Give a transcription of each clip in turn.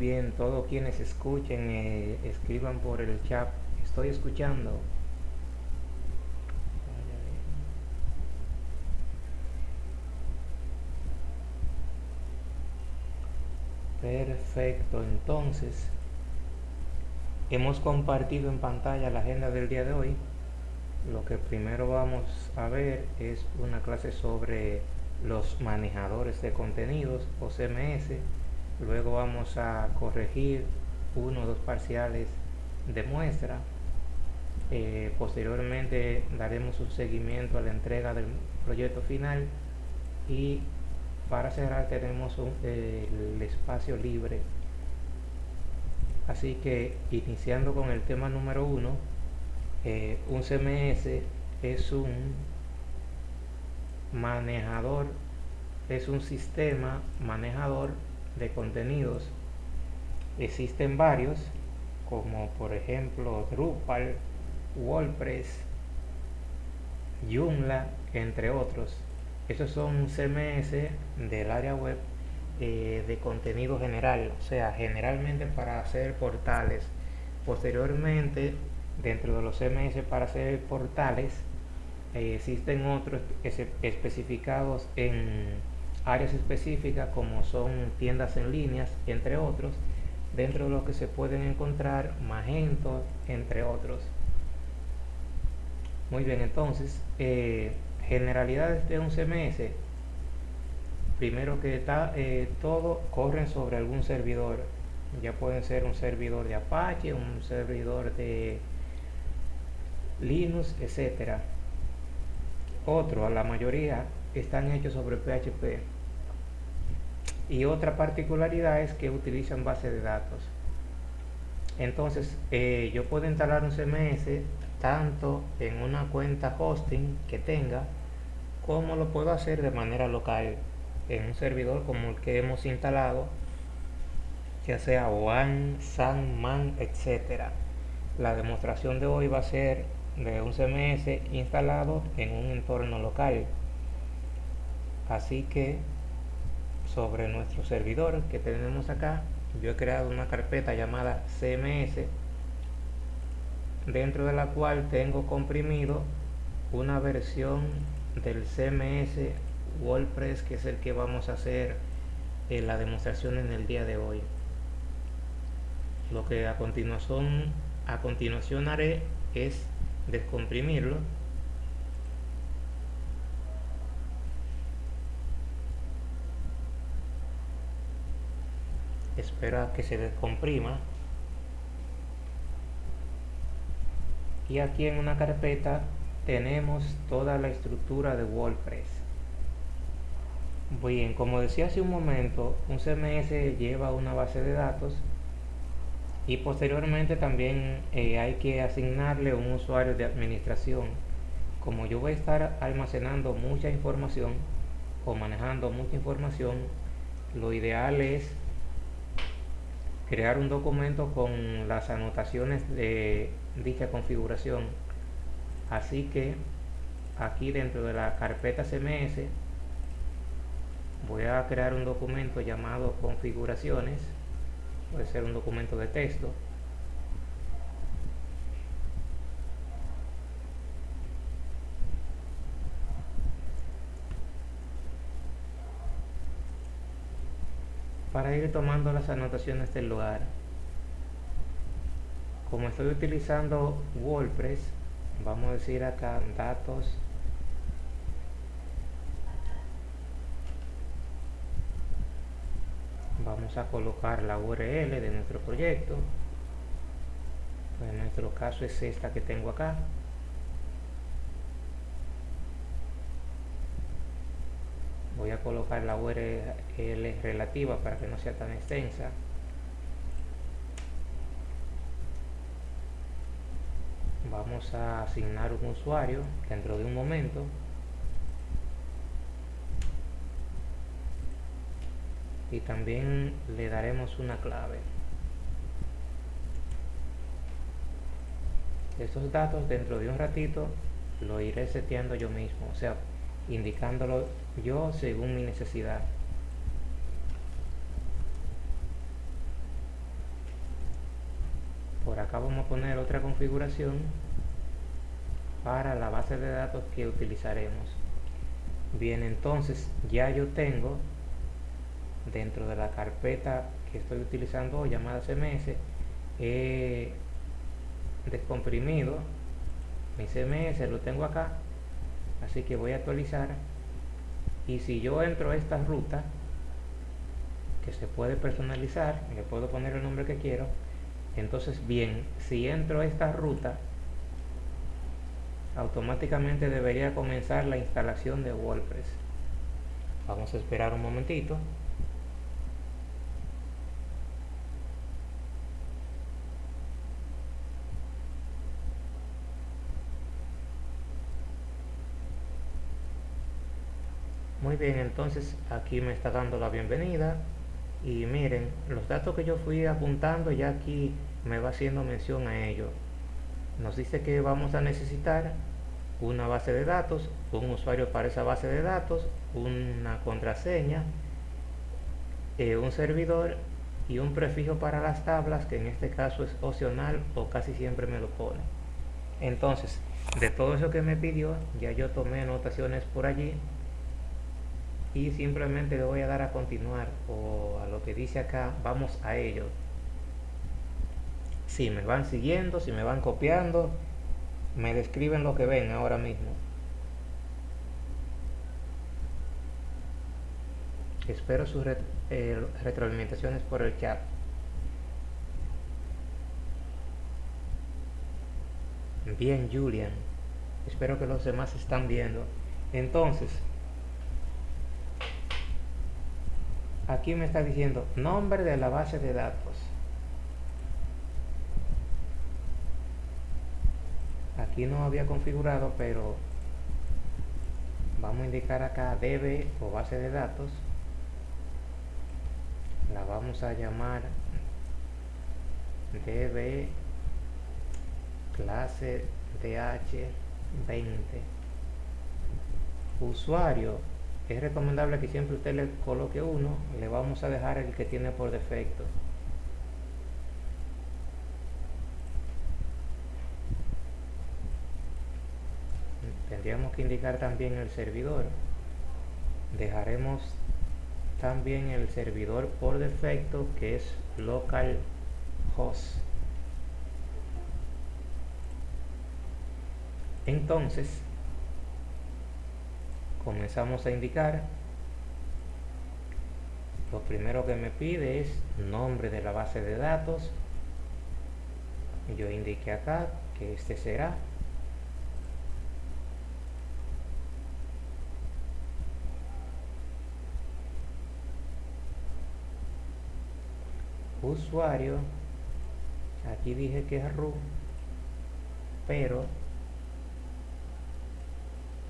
Bien, todos quienes escuchen, eh, escriban por el chat. Estoy escuchando. Perfecto, entonces hemos compartido en pantalla la agenda del día de hoy. Lo que primero vamos a ver es una clase sobre los manejadores de contenidos o CMS. Luego vamos a corregir uno o dos parciales de muestra. Eh, posteriormente daremos un seguimiento a la entrega del proyecto final y para cerrar tenemos el espacio libre así que iniciando con el tema número uno eh, un CMS es un manejador es un sistema manejador de contenidos existen varios como por ejemplo Drupal WordPress Joomla entre otros esos son CMS del área web eh, de contenido general, o sea, generalmente para hacer portales. Posteriormente, dentro de los CMS para hacer portales, eh, existen otros especificados en áreas específicas como son tiendas en líneas, entre otros, dentro de los que se pueden encontrar Magento, entre otros. Muy bien, entonces, eh, generalidades de un CMS primero que está eh, todo corren sobre algún servidor ya pueden ser un servidor de Apache un servidor de Linux etcétera otro a la mayoría están hechos sobre PHP y otra particularidad es que utilizan base de datos. Entonces eh, yo puedo instalar un CMS tanto en una cuenta hosting que tenga cómo lo puedo hacer de manera local en un servidor como el que hemos instalado ya sea WAN, SAN, etcétera. La demostración de hoy va a ser de un CMS instalado en un entorno local así que sobre nuestro servidor que tenemos acá yo he creado una carpeta llamada CMS dentro de la cual tengo comprimido una versión del CMS WordPress que es el que vamos a hacer en la demostración en el día de hoy. Lo que a continuación a continuación haré es descomprimirlo espera que se descomprima y aquí en una carpeta tenemos toda la estructura de WordPress. Bien, como decía hace un momento, un CMS lleva una base de datos y posteriormente también eh, hay que asignarle un usuario de administración. Como yo voy a estar almacenando mucha información o manejando mucha información, lo ideal es crear un documento con las anotaciones de dicha configuración. Así que aquí dentro de la carpeta CMS voy a crear un documento llamado configuraciones. Puede ser un documento de texto para ir tomando las anotaciones del lugar. Como estoy utilizando WordPress vamos a decir acá datos. Vamos a colocar la URL de nuestro proyecto. En nuestro caso es esta que tengo acá voy a colocar la URL relativa para que no sea tan extensa. Vamos a asignar un usuario dentro de un momento. Y también le daremos una clave. Estos datos dentro de un ratito lo iré seteando yo mismo o sea indicándolo yo según mi necesidad. Acá vamos a poner otra configuración para la base de datos que utilizaremos. Bien entonces ya yo tengo dentro de la carpeta que estoy utilizando llamada CMS he descomprimido mi CMS lo tengo acá así que voy a actualizar y si yo entro a esta ruta que se puede personalizar le puedo poner el nombre que quiero entonces bien si entro a esta ruta automáticamente debería comenzar la instalación de WordPress. Vamos a esperar un momentito muy bien entonces aquí me está dando la bienvenida. Y miren los datos que yo fui apuntando ya aquí me va haciendo mención a ello. Nos dice que vamos a necesitar una base de datos un usuario para esa base de datos una contraseña eh, un servidor y un prefijo para las tablas que en este caso es opcional o casi siempre me lo pone. Entonces de todo eso que me pidió ya yo tomé anotaciones por allí y simplemente le voy a dar a continuar o a lo que dice acá vamos a ello. Si me van siguiendo si me van copiando me describen lo que ven ahora mismo. Espero sus eh, retroalimentaciones por el chat. Bien Julian. Espero que los demás están viendo. Entonces aquí me está diciendo nombre de la base de datos. Aquí no había configurado pero vamos a indicar acá db o base de datos. La vamos a llamar db clase dh20 usuario es recomendable que siempre usted le coloque uno le vamos a dejar el que tiene por defecto. Tendríamos que indicar también el servidor. Dejaremos también el servidor por defecto que es localhost. Entonces comenzamos a indicar lo primero que me pide es nombre de la base de datos. Yo indiqué acá que este será. Usuario aquí dije que es root pero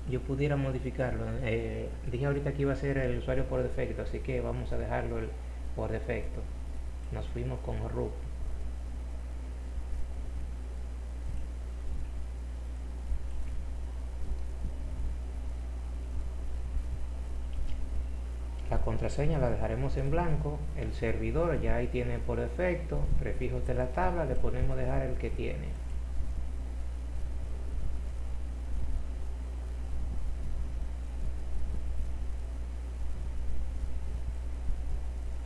yo pudiera modificarlo eh, dije ahorita que iba a ser el usuario por defecto así que vamos a dejarlo por defecto. Nos fuimos con root la contraseña la dejaremos en blanco el servidor ya ahí tiene por defecto prefijos de la tabla le ponemos dejar el que tiene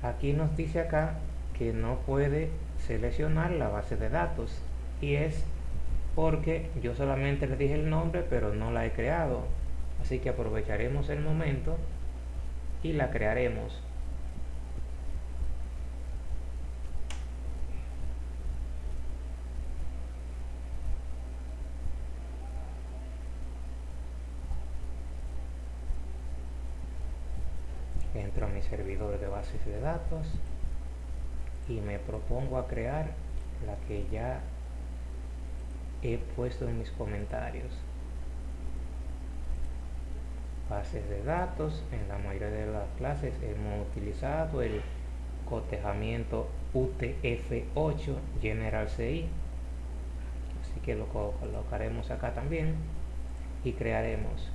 aquí nos dice acá que no puede seleccionar la base de datos. Y es porque yo solamente le dije el nombre pero no la he creado. Así que aprovecharemos el momento y la crearemos entro a mi servidor de bases de datos y me propongo a crear la que ya he puesto en mis comentarios. Bases de datos en la mayoría de las clases hemos utilizado el cotejamiento UTF-8 General CI así que lo colocaremos acá también y crearemos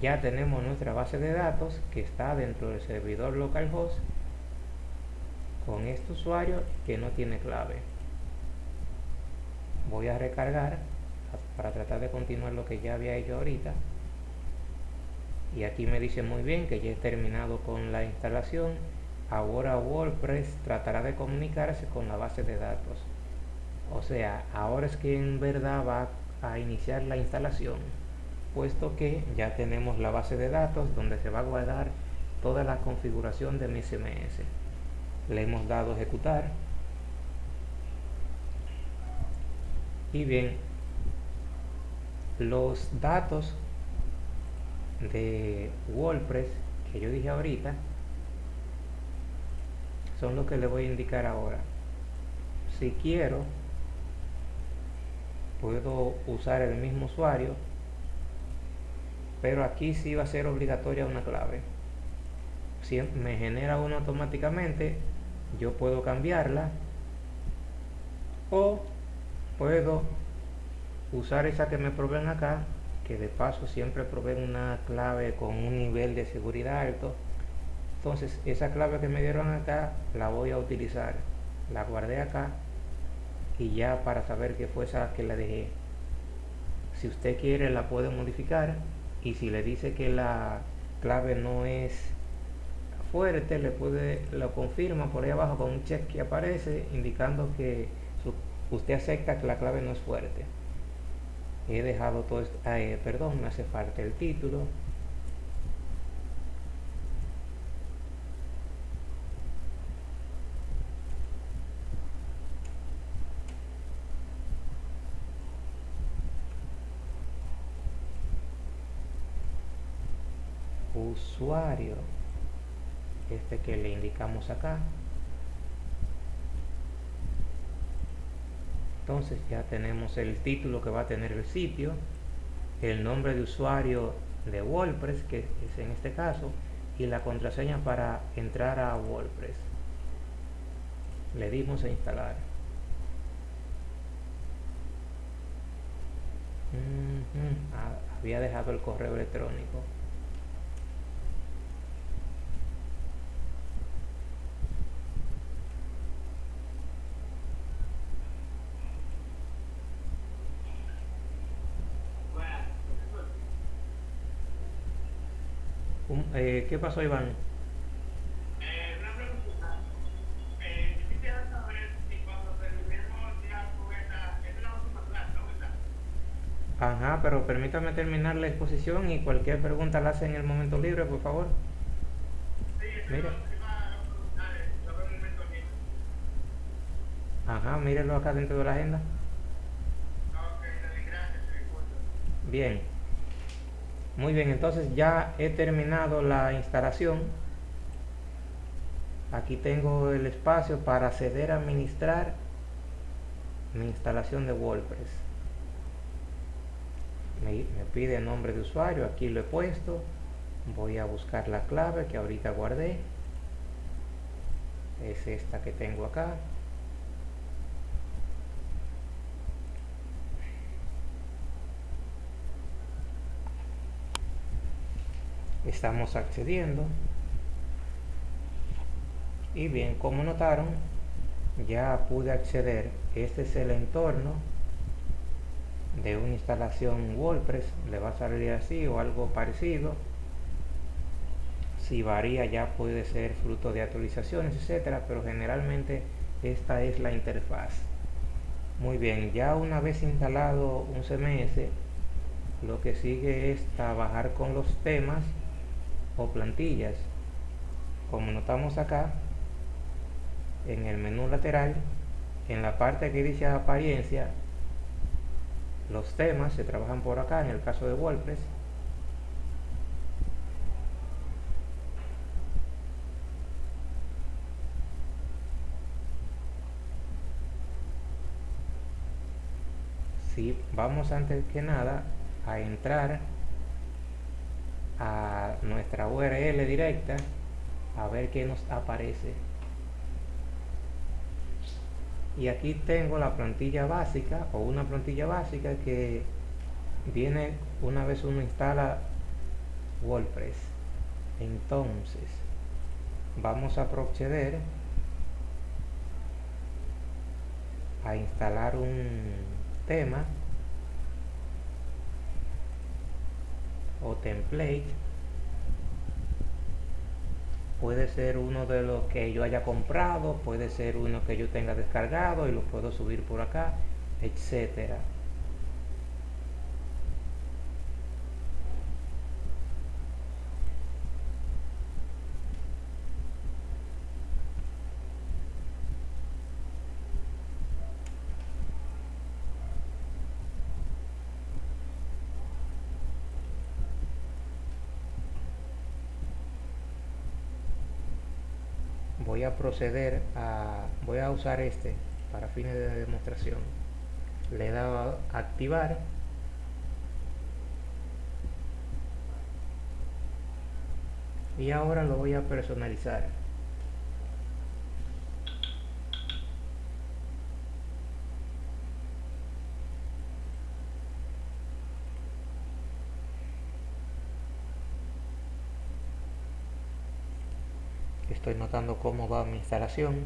ya tenemos nuestra base de datos que está dentro del servidor localhost con este usuario que no tiene clave. Voy a recargar para tratar de continuar lo que ya había hecho ahorita. Y aquí me dice muy bien que ya he terminado con la instalación. Ahora WordPress tratará de comunicarse con la base de datos. O sea ahora es que en verdad va a iniciar la instalación puesto que ya tenemos la base de datos donde se va a guardar toda la configuración de mi CMS le hemos dado ejecutar. Y bien los datos de WordPress que yo dije ahorita son los que le voy a indicar ahora. Si quiero puedo usar el mismo usuario pero aquí sí va a ser obligatoria una clave. Si me genera uno automáticamente yo puedo cambiarla o puedo usar esa que me proveen acá que de paso siempre proveen una clave con un nivel de seguridad alto. Entonces esa clave que me dieron acá la voy a utilizar. La guardé acá y ya para saber que fue esa que la dejé. Si usted quiere la puede modificar y si le dice que la clave no es fuerte le puede lo confirma por ahí abajo con un check que aparece indicando que usted acepta que la clave no es fuerte. He dejado todo esto eh, perdón me hace falta el título usuario este que le indicamos acá. Entonces ya tenemos el título que va a tener el sitio el nombre de usuario de WordPress que es en este caso y la contraseña para entrar a WordPress. Le dimos a instalar. Ah, había dejado el correo electrónico Eh, ¿Qué pasó, Iván? Eh, una pregunta. Eh, yo quisiera saber si cuando terminemos ya con esta, esta es la última clase, ¿no? ¿Verdad? Ajá, pero permítame terminar la exposición y cualquier pregunta la hace en el momento libre, por favor. Preguntar eh. Ajá, mírenlo acá dentro de la agenda. Bien. Muy bien, entonces ya he terminado la instalación. Aquí tengo el espacio para acceder a administrar mi instalación de WordPress. Me, pide el nombre de usuario, aquí lo he puesto. Voy a buscar la clave que ahorita guardé. Es esta que tengo acá. Estamos accediendo. Y bien como notaron ya pude acceder este es el entorno de una instalación WordPress le va a salir así o algo parecido. Si varía ya puede ser fruto de actualizaciones etcétera pero generalmente esta es la interfaz. Muy bien ya una vez instalado un CMS lo que sigue es trabajar con los temas o plantillas como notamos acá en el menú lateral en la parte que dice apariencia los temas se trabajan por acá en el caso de WordPress. Si vamos antes que nada a entrar a nuestra URL directa a ver qué nos aparece. Y aquí tengo la plantilla básica o una plantilla básica que viene una vez uno instala WordPress. Entonces vamos a proceder a instalar un tema o template puede ser uno de los que yo haya comprado puede ser uno que yo tenga descargado y lo puedo subir por acá etcétera a proceder a voy a usar este para fines de demostración. Le he dado a activar. Y ahora lo voy a personalizar estoy notando cómo va mi instalación.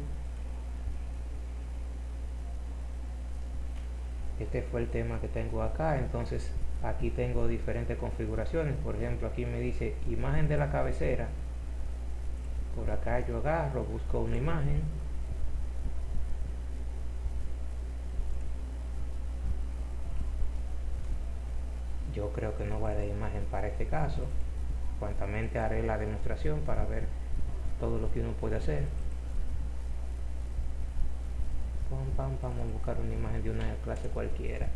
Este fue el tema que tengo acá entonces aquí tengo diferentes configuraciones. Por ejemplo aquí me dice imagen de la cabecera. Por acá yo agarro busco una imagen. Yo creo que no va de imagen para este caso. Cuantamente haré la demostración para ver todo lo que uno puede hacer. Pam, vamos a buscar una imagen de una clase cualquiera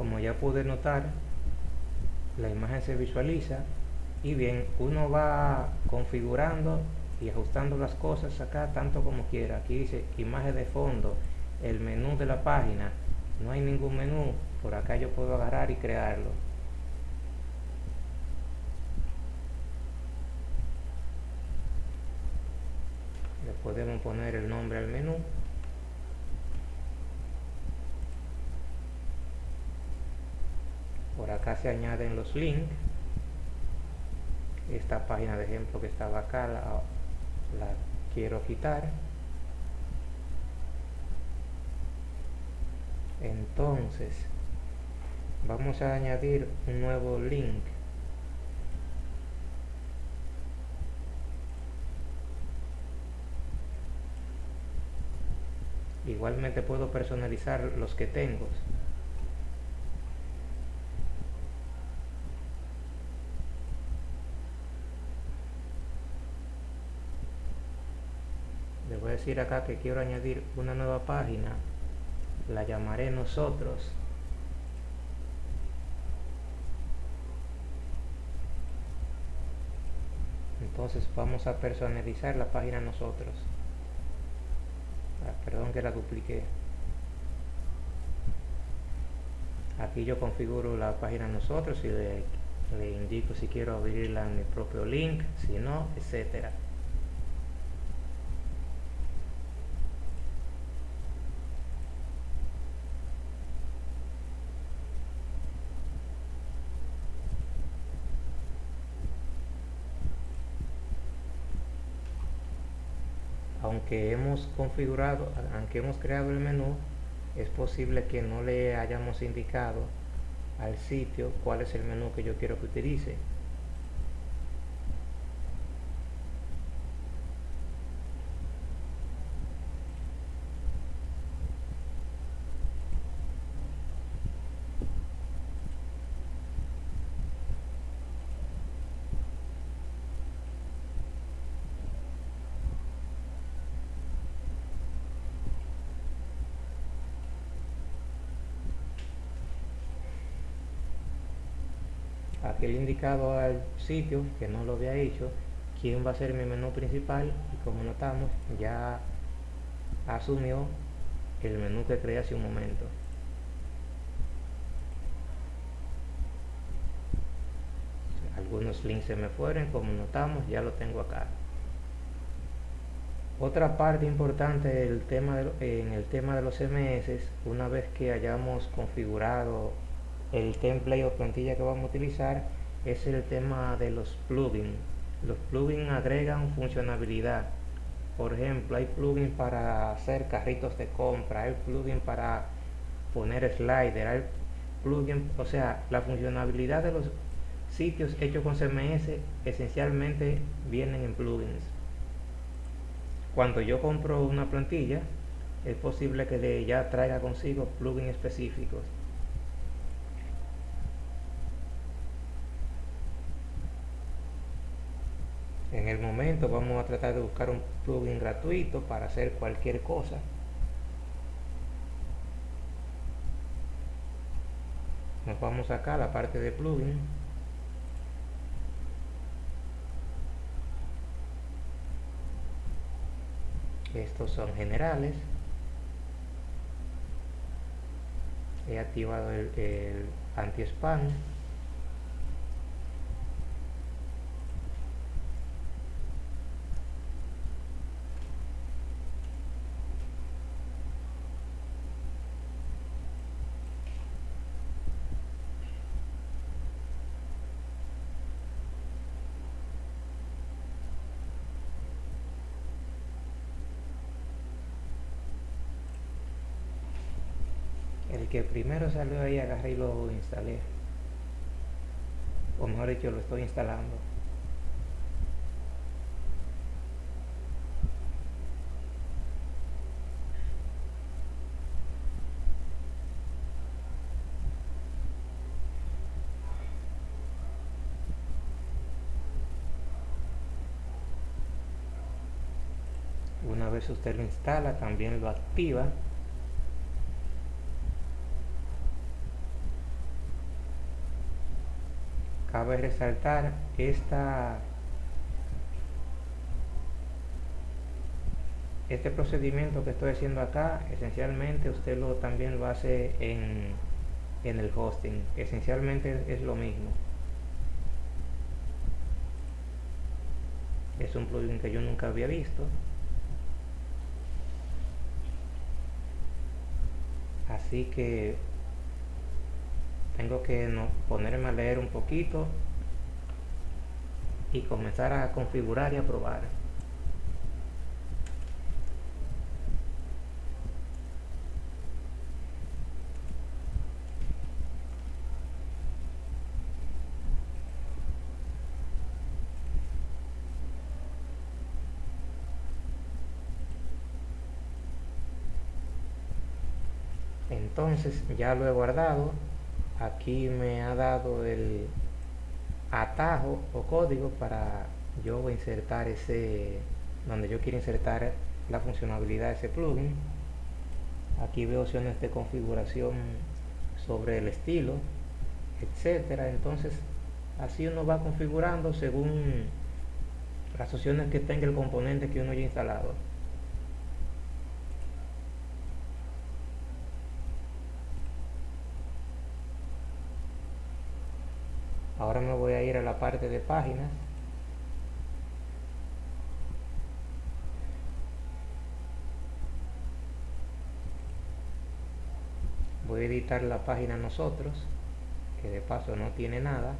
como pude notar la imagen se visualiza y bien uno va configurando y ajustando las cosas acá tanto como quiera. Aquí dice imagen de fondo el menú de la página. No hay ningún menú por acá yo puedo agarrar y crearlo. Le podemos poner el nombre al menú por acá se añaden los links. Esta página de ejemplo que estaba acá la, quiero quitar. Entonces vamos a añadir un nuevo link. Igualmente puedo personalizar los que tengo decir acá que quiero añadir una nueva página la llamaré nosotros. Entonces vamos a personalizar la página nosotros. Ah, perdón que la dupliqué. Aquí yo configuro la página nosotros y le, le indico si quiero abrirla en mi propio link si no, etcétera aunque hemos configurado, aunque hemos creado el menú, es posible que no le hayamos indicado al sitio cuál es el menú que yo quiero que utilice. aquel indicado al sitio que no lo había hecho quién va a ser mi menú principal y como notamos ya asumió el menú que creé hace un momento. Algunos links se me fueron como notamos ya lo tengo acá. Otra parte importante del tema de, en el tema de los CMS, una vez que hayamos configurado el template o plantilla que vamos a utilizar es el tema de los plugins. Los plugins agregan funcionalidad. Por ejemplo hay plugins para hacer carritos de compra hay plugins para poner slider hay plugins o sea la funcionalidad de los sitios hechos con CMS esencialmente vienen en plugins. Cuando yo compro una plantilla es posible que ya traiga consigo plugins específicos en el momento vamos a tratar de buscar un plugin gratuito para hacer cualquier cosa. Nos vamos acá a la parte de plugin. Estos son generales. He activado el, el anti-spam que primero salió ahí agarré y lo instalé. O mejor dicho lo estoy instalando. Una vez usted lo instala también lo activa cabe resaltar esta este procedimiento que estoy haciendo acá esencialmente usted lo también lo hace en, en el hosting. Esencialmente es lo mismo. Es un plugin que yo nunca había visto. Así que tengo que no, ponerme a leer un poquito y comenzar a configurar y a probar. Entonces ya lo he guardado aquí me ha dado el atajo o código para yo insertar ese donde yo quiero insertar la funcionalidad de ese plugin. Aquí veo opciones de configuración sobre el estilo etcétera. Entonces así uno va configurando según las opciones que tenga el componente que uno haya instalado ahora me voy a ir a la parte de páginas. Voy a editar la página nosotros que de paso no tiene nada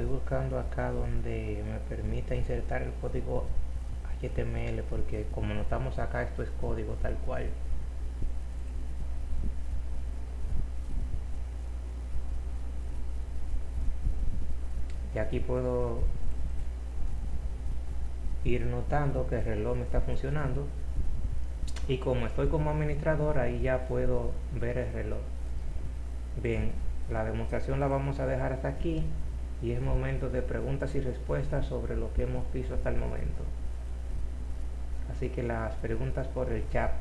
estoy buscando acá donde me permita insertar el código HTML porque como notamos acá esto es código tal cual. Y aquí puedo ir notando que el reloj me está funcionando. Y como estoy como administrador ahí ya puedo ver el reloj. Bien la demostración la vamos a dejar hasta aquí y es momento de preguntas y respuestas sobre lo que hemos visto hasta el momento. Así que las preguntas por el chat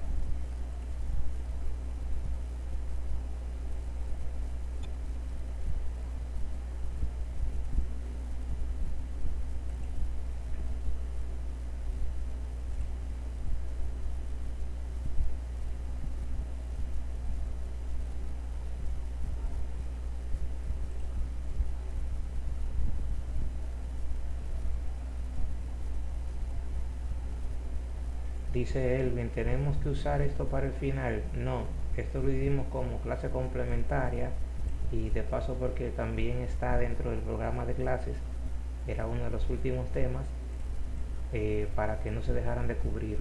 Dice Elvin, ¿tenemos que usar esto para el final? No, esto lo hicimos como clase complementaria y de paso porque también está dentro del programa de clases, era uno de los últimos temas eh, para que no se dejaran de cubrir.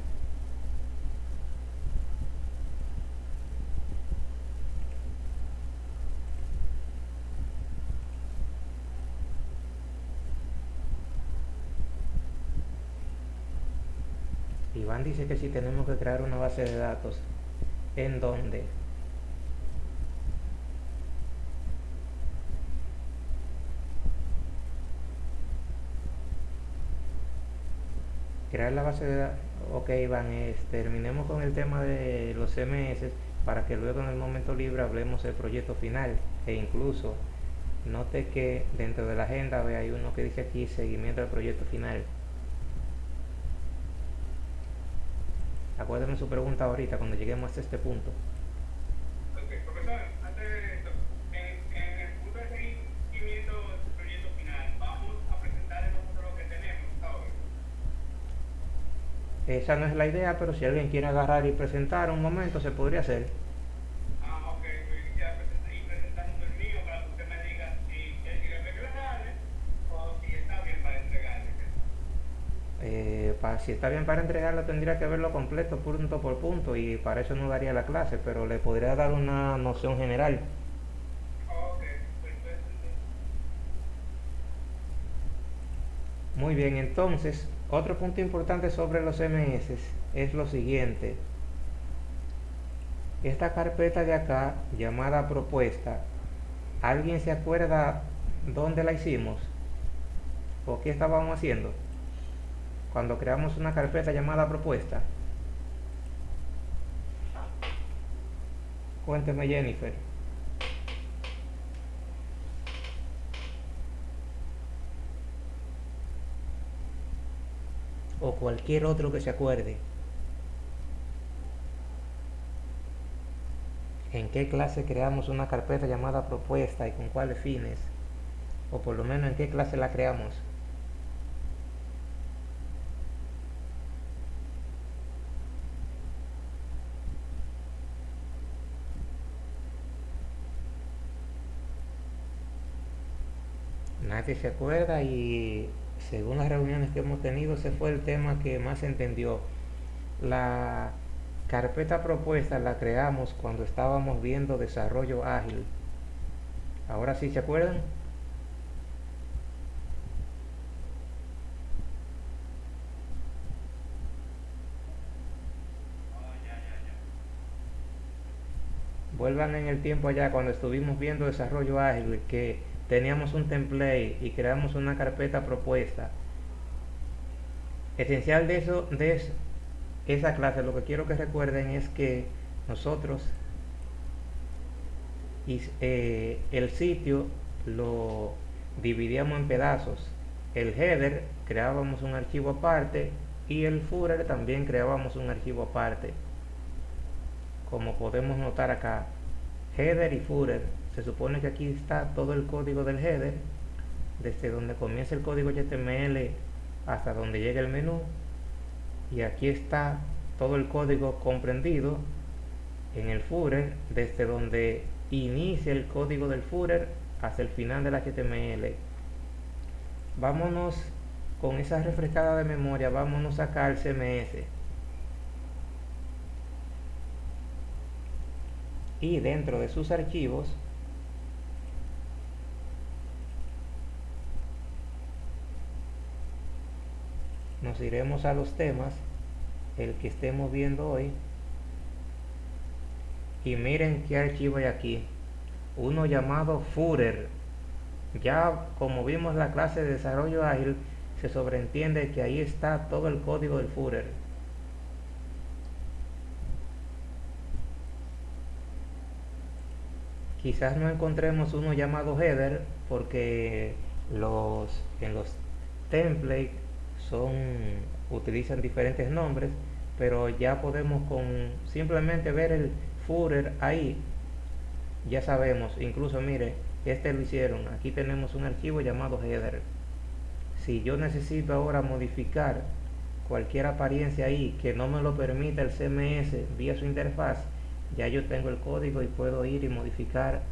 Iván dice que si tenemos que crear una base de datos, ¿en dónde? crear la base de datos ok Iván es, terminemos con el tema de los CMS para que luego en el momento libre hablemos del proyecto final e incluso note que dentro de la agenda ve hay uno que dice aquí seguimiento del proyecto final acuérdeme su pregunta ahorita cuando lleguemos hasta este punto Ok, profesor, antes de esto, en, en el punto de seguimiento del proyecto final, vamos a presentar nosotros lo que tenemos ahora. esa no es la idea pero si alguien quiere agarrar y presentar un momento se podría hacer Si está bien para entregarlo tendría que verlo completo punto por punto y para eso no daría la clase pero le podría dar una noción general. Muy bien, entonces, otro punto importante sobre los MS es lo siguiente. Esta carpeta de acá, llamada propuesta, ¿alguien se acuerda dónde la hicimos? ¿O qué estábamos haciendo? Cuando creamos una carpeta llamada propuesta. Cuénteme Jennifer. o cualquier otro que se acuerde. ¿En qué clase creamos una carpeta llamada propuesta y con cuáles fines? O por lo menos en qué clase la creamos. Nadie se acuerda y según las reuniones que hemos tenido, ese fue el tema que más se entendió. La carpeta propuesta la creamos cuando estábamos viendo desarrollo ágil. Ahora sí se acuerdan. Vuelvan en el tiempo allá cuando estuvimos viendo desarrollo ágil que teníamos un template y creamos una carpeta propuesta. Esencial de eso, de es- esa clase, lo que quiero que recuerden es que nosotros y, eh, el sitio lo dividíamos en pedazos. El header creábamos un archivo aparte y el footer también creábamos un archivo aparte. Como podemos notar acá, header y footer. Se supone que aquí está todo el código del header, desde donde comienza el código HTML hasta donde llega el menú. Y aquí está todo el código comprendido en el footer, desde donde inicia el código del footer hasta el final del HTML. Vámonos con esa refrescada de memoria, vámonos acá al CMS. Y dentro de sus archivos, nos iremos a los temas, el que estemos viendo hoy. Y miren qué archivo hay aquí. Uno llamado footer. Ya como vimos la clase de desarrollo ágil, se sobreentiende que ahí está todo el código del footer. Quizás no encontremos uno llamado header porque los en los templates son utilizan diferentes nombres, pero ya podemos con simplemente ver el footer ahí ya sabemos, incluso mire, este lo hicieron, aquí tenemos un archivo llamado header. Si yo necesito ahora modificar cualquier apariencia ahí que no me lo permita el CMS vía su interfaz, ya yo tengo el código y puedo ir y modificar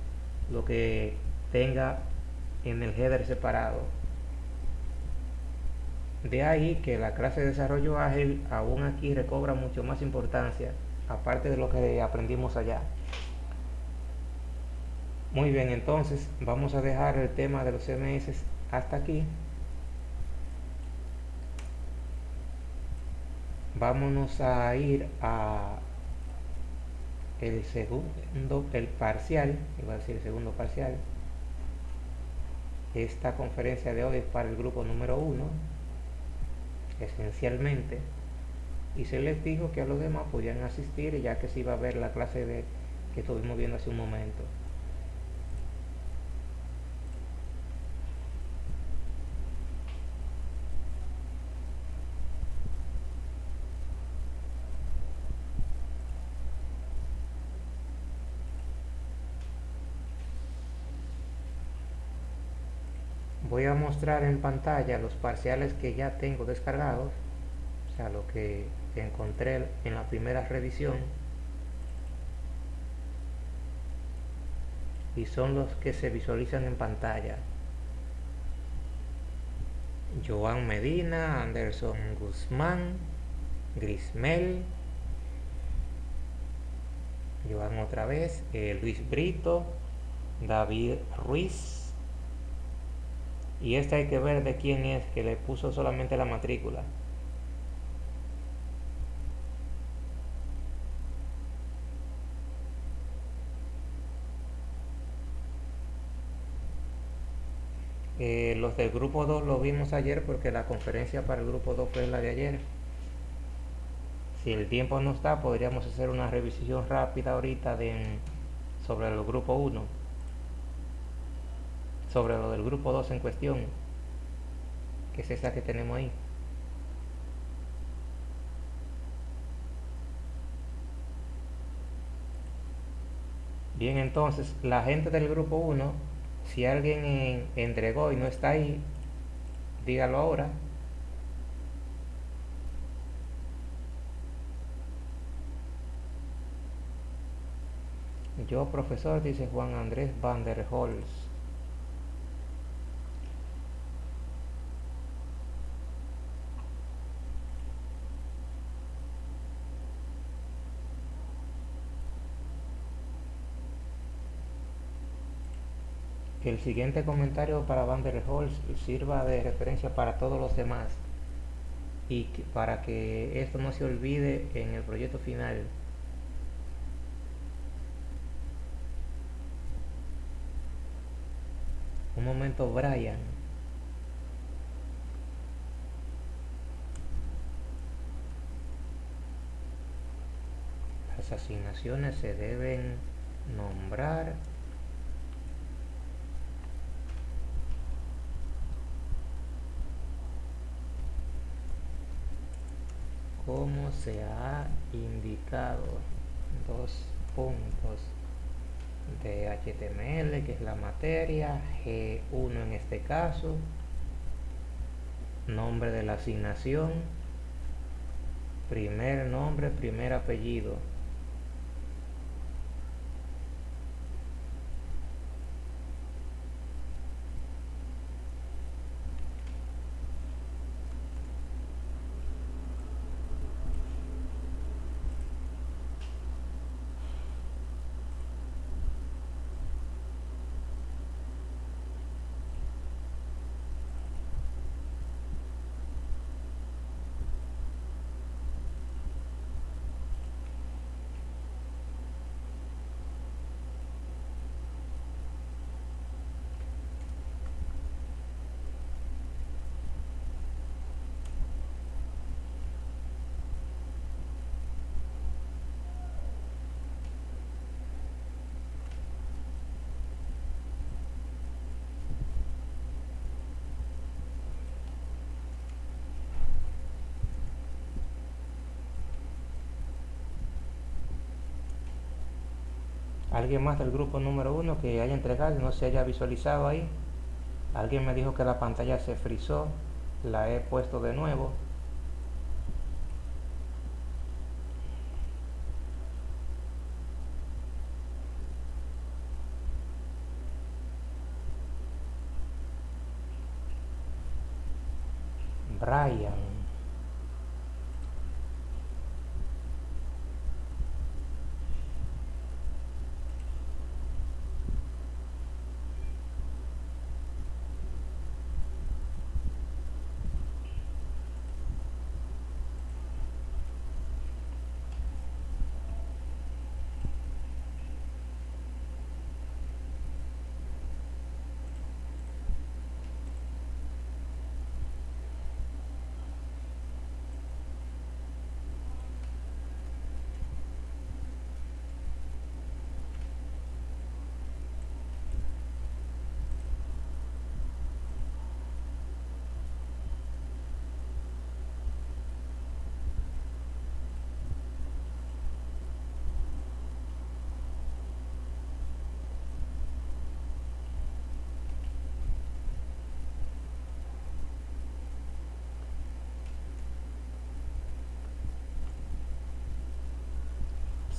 lo que tenga en el header separado. De ahí que la clase de desarrollo ágil aún aquí recobra mucho más importancia, aparte de lo que aprendimos allá. Muy bien, entonces vamos a dejar el tema de los CMS hasta aquí. Vámonos a ir a el segundo, el parcial, iba a decir el segundo parcial. Esta conferencia de hoy es para el grupo número uno, esencialmente. Y se les dijo que a los demás podían asistir ya que se iba a ver la clase de que estuvimos viendo hace un momento. Voy a mostrar en pantalla los parciales que ya tengo descargados o sea lo que encontré en la primera revisión. Y son los que se visualizan en pantalla. Joan Medina, Anderson Guzmán, Grismel, Joan otra vez, eh, Luis Brito, David Ruiz, y este hay que ver de quién es que le puso solamente la matrícula. Eh, los del grupo 2 lo vimos ayer porque la conferencia para el grupo 2 fue la de ayer. Si el tiempo no está podríamos hacer una revisión rápida ahorita de, sobre el grupo 1 sobre lo del grupo 2 en cuestión, que es esa que tenemos ahí. Bien, entonces, la gente del grupo 1, si alguien entregó y no está ahí, dígalo ahora. Yo, profesor, dice Juan Andrés Van der Holz. Siguiente comentario para Van der Holz sirva de referencia para todos los demás y para que esto no se olvide en el proyecto final. Un momento, Brian. Las asignaciones se deben nombrar como se ha indicado dos puntos de HTML que es la materia G1 en este caso nombre de la asignación primer nombre primer apellido alguien más del grupo número uno que haya entregado y no se haya visualizado ahí. Alguien me dijo que la pantalla se frizó la he puesto de nuevo Brian.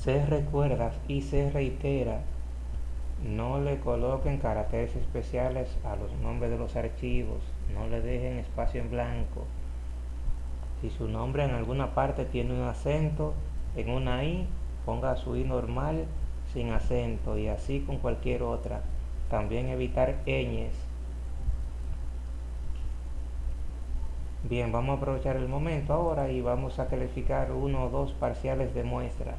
Se recuerda y se reitera, no le coloquen caracteres especiales a los nombres de los archivos, no le dejen espacio en blanco. Si su nombre en alguna parte tiene un acento, en una I, ponga su I normal sin acento y así con cualquier otra. También evitar ñes. Bien, vamos a aprovechar el momento ahora y vamos a calificar uno o dos parciales de muestra.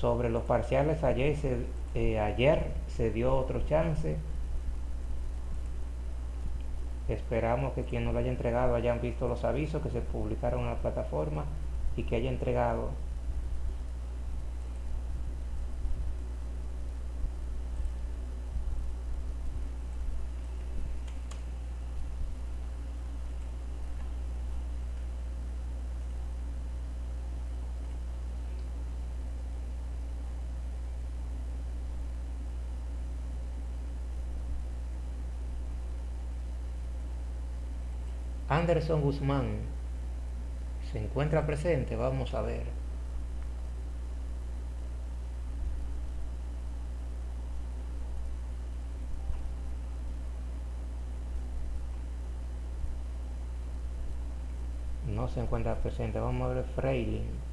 Sobre los parciales ayer se, eh, ayer se dio otro chance. Esperamos que quien nos lo haya entregado hayan visto los avisos que se publicaron en la plataforma y que haya entregado Anderson Guzmán se encuentra presente, vamos a ver. No se encuentra presente, vamos a ver Freilin.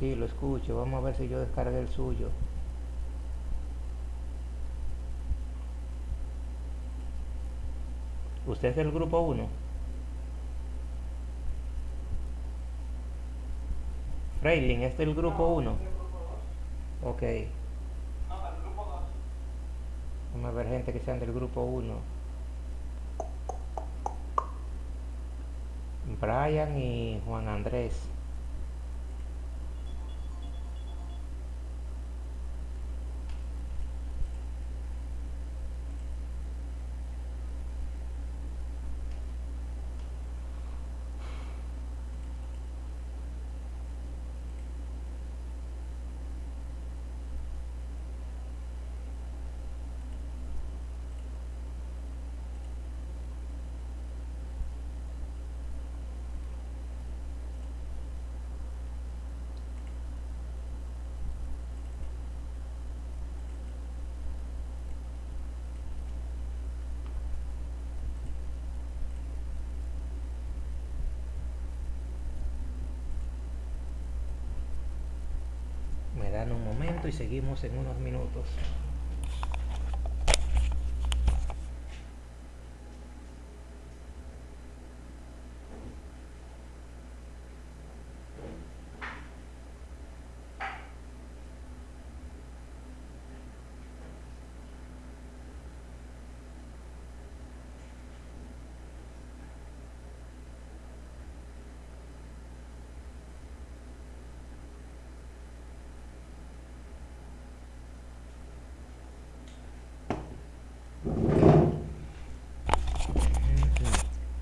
Sí, lo escucho. Vamos a ver si yo descargué el suyo. ¿Usted es del grupo 1? Freiling, ¿es del grupo 1? Ok. Vamos a ver gente que sean del grupo 1. Brian y Juan Andrés. dan un momento y seguimos en unos minutos.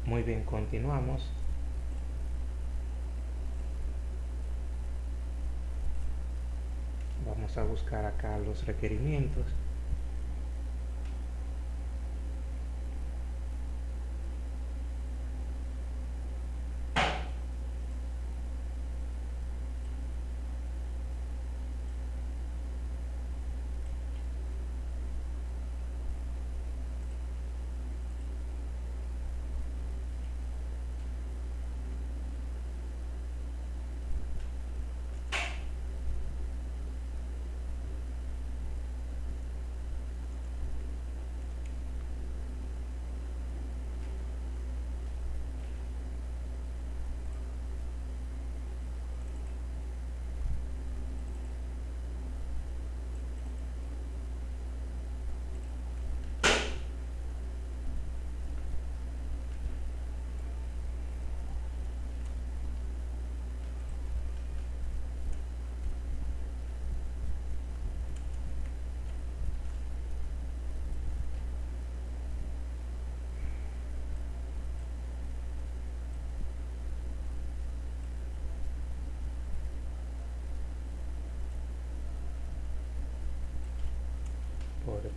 Muy bien, continuamos. Vamos a buscar acá los requerimientos.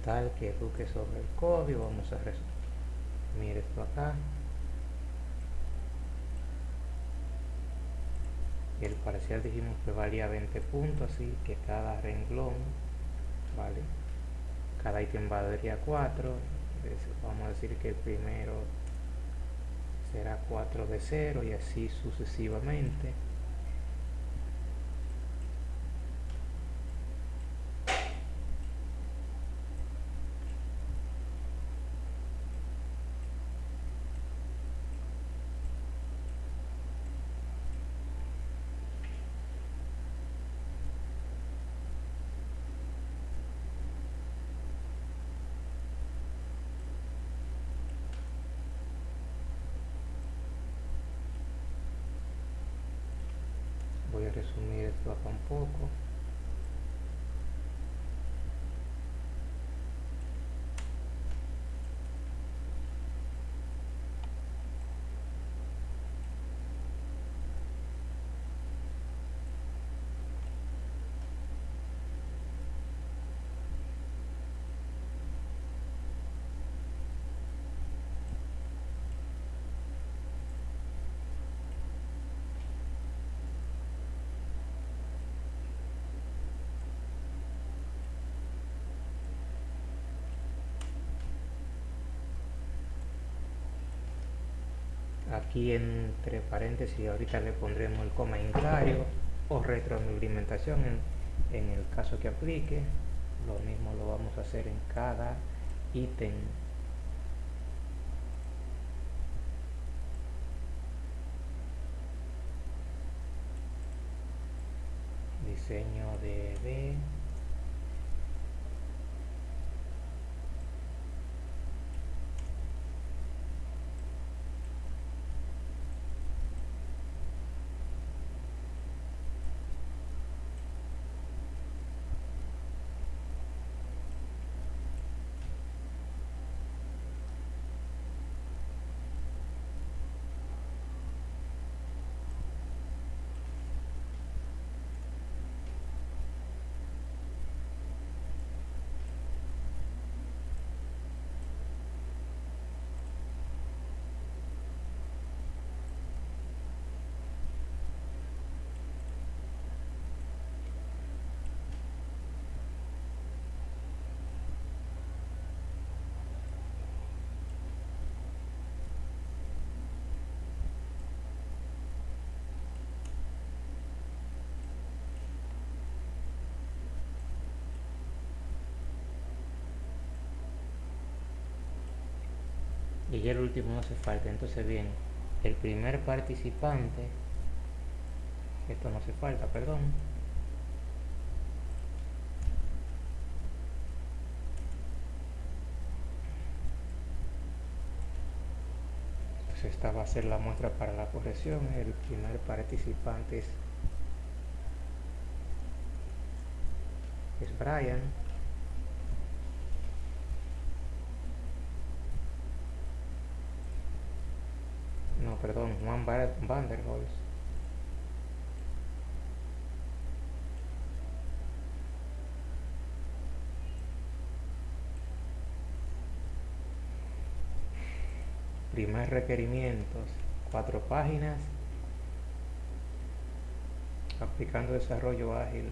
Tal que eduque sobre el código vamos a resumir esto acá. El parcial dijimos que valía 20 puntos así que cada renglón vale cada ítem valdría 4 vamos a decir que el primero será 4 de 0 y así sucesivamente voy a acá un poco aquí entre paréntesis ahorita le pondremos el comentario o retroalimentación en, en el caso que aplique. Lo mismo lo vamos a hacer en cada ítem. Diseño de B y ya el último no hace falta entonces bien el primer participante esto no hace falta perdón. Entonces esta va a ser la muestra para la corrección. El primer participante es, es Brian perdón, Juan Van der Holz. Primer requerimientos, cuatro páginas, aplicando desarrollo ágil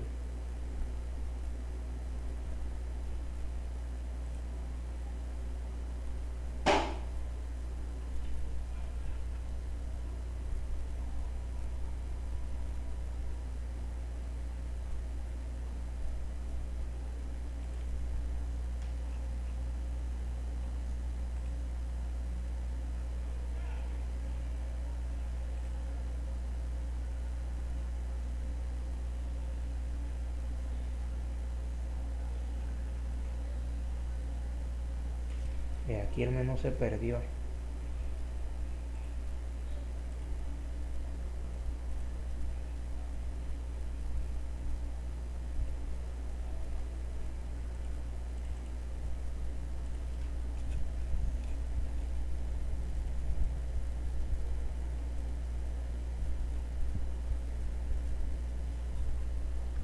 aquí menú se perdió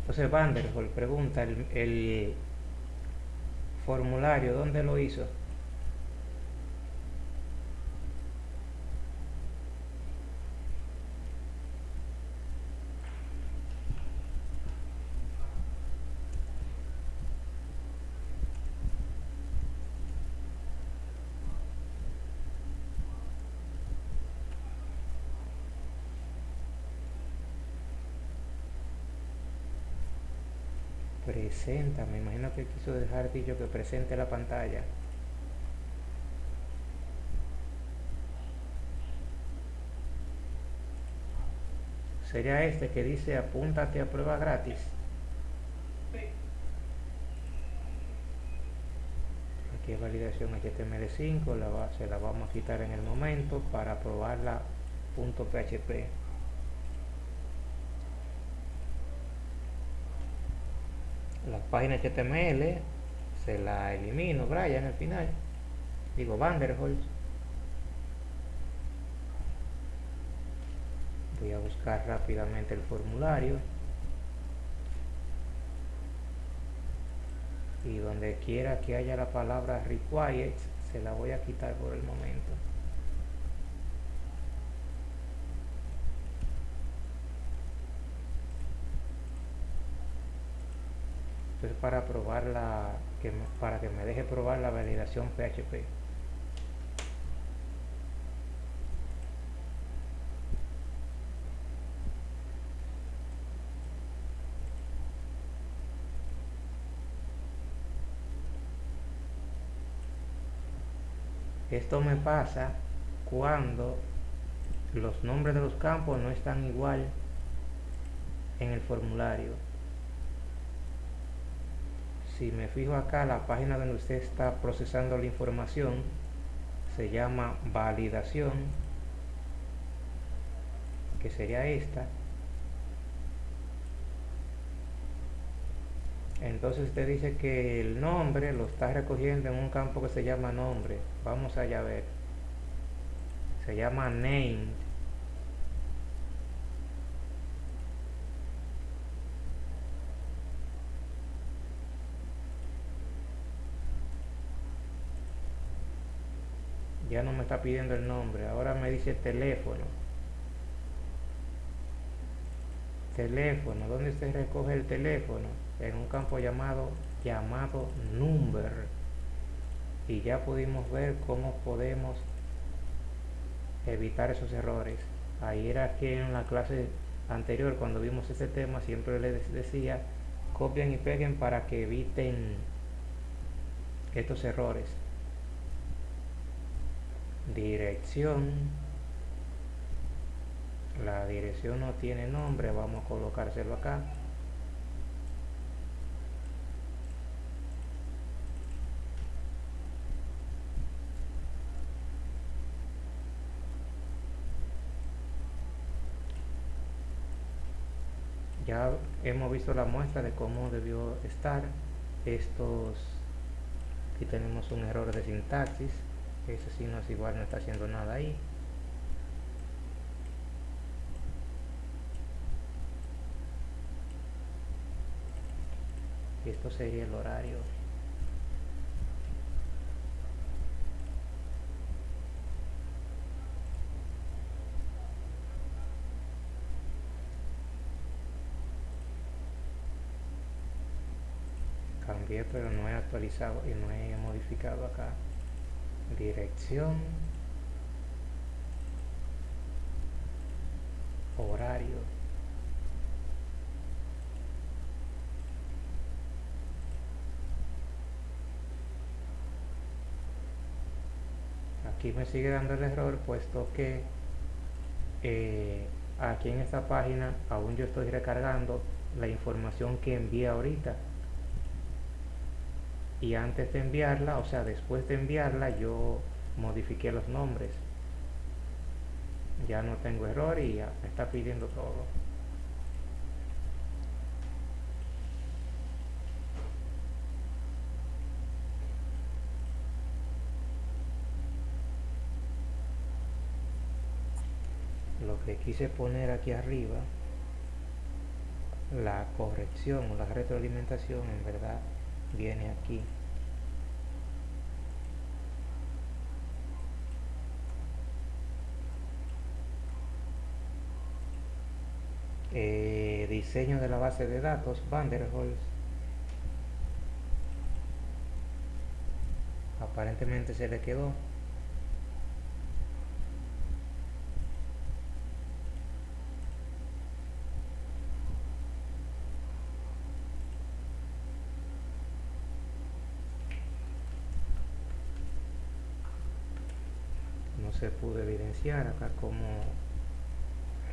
Entonces Vanderhol pregunta, el formulario, ¿dónde lo hizo? Presenta, me imagino que quiso dejar dicho que presente la pantalla. Sería este que dice apúntate a prueba gratis. Aquí es validación HTML5, la se la vamos a quitar en el momento para probarla la página HTML se la elimino Brian al final. Digo Vanderholz voy a buscar rápidamente el formulario. Y donde quiera que haya la palabra required se la voy a quitar por el momento para probar la que para que me deje probar la validación PHP esto me pasa cuando los nombres de los campos no están igual en el formulario si me fijo acá la página donde usted está procesando la información se llama validación que sería esta. Entonces usted dice que el nombre lo está recogiendo en un campo que se llama nombre. Vamos allá a ver. Se llama name ya no me está pidiendo el nombre ahora me dice teléfono. Teléfono ¿dónde se recoge el teléfono? en un campo llamado llamado number. Y ya pudimos ver cómo podemos evitar esos errores. Ahí era que en la clase anterior cuando vimos ese tema siempre les decía copien y peguen para que eviten estos errores dirección. La dirección no tiene nombre vamos a colocárselo acá. Ya hemos visto la muestra de cómo debió estar estos aquí tenemos un error de sintaxis ese sí no es igual no está haciendo nada ahí. Esto sería el horario. Cambié pero no he actualizado y no he modificado acá dirección horario. Aquí me sigue dando el error puesto que eh, aquí en esta página aún yo estoy recargando la información que envié ahorita y antes de enviarla, o sea, después de enviarla, yo modifiqué los nombres. Ya no tengo error y ya me está pidiendo todo. Lo que quise poner aquí arriba, la corrección o la retroalimentación en verdad viene aquí eh, diseño de la base de datos, Vanderholz. Aparentemente se le quedó. no se pudo evidenciar acá como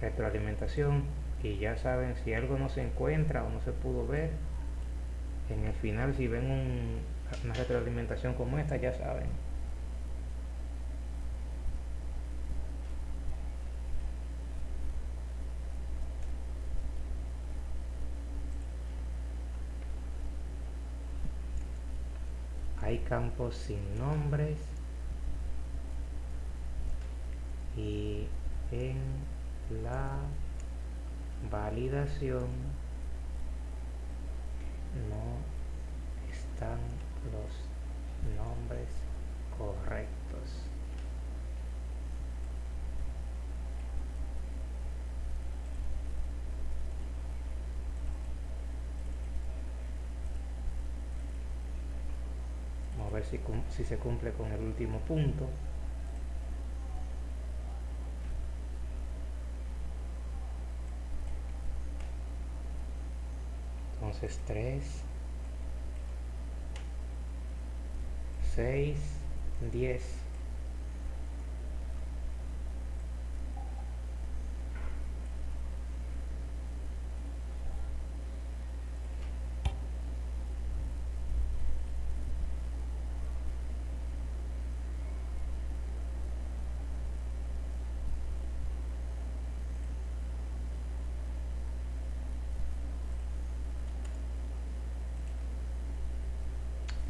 retroalimentación y ya saben si algo no se encuentra o no se pudo ver en el final si ven una retroalimentación como esta ya saben. Hay campos sin nombres y en la validación no están los nombres correctos. Vamos a ver si, si se cumple con el último punto 3 6 10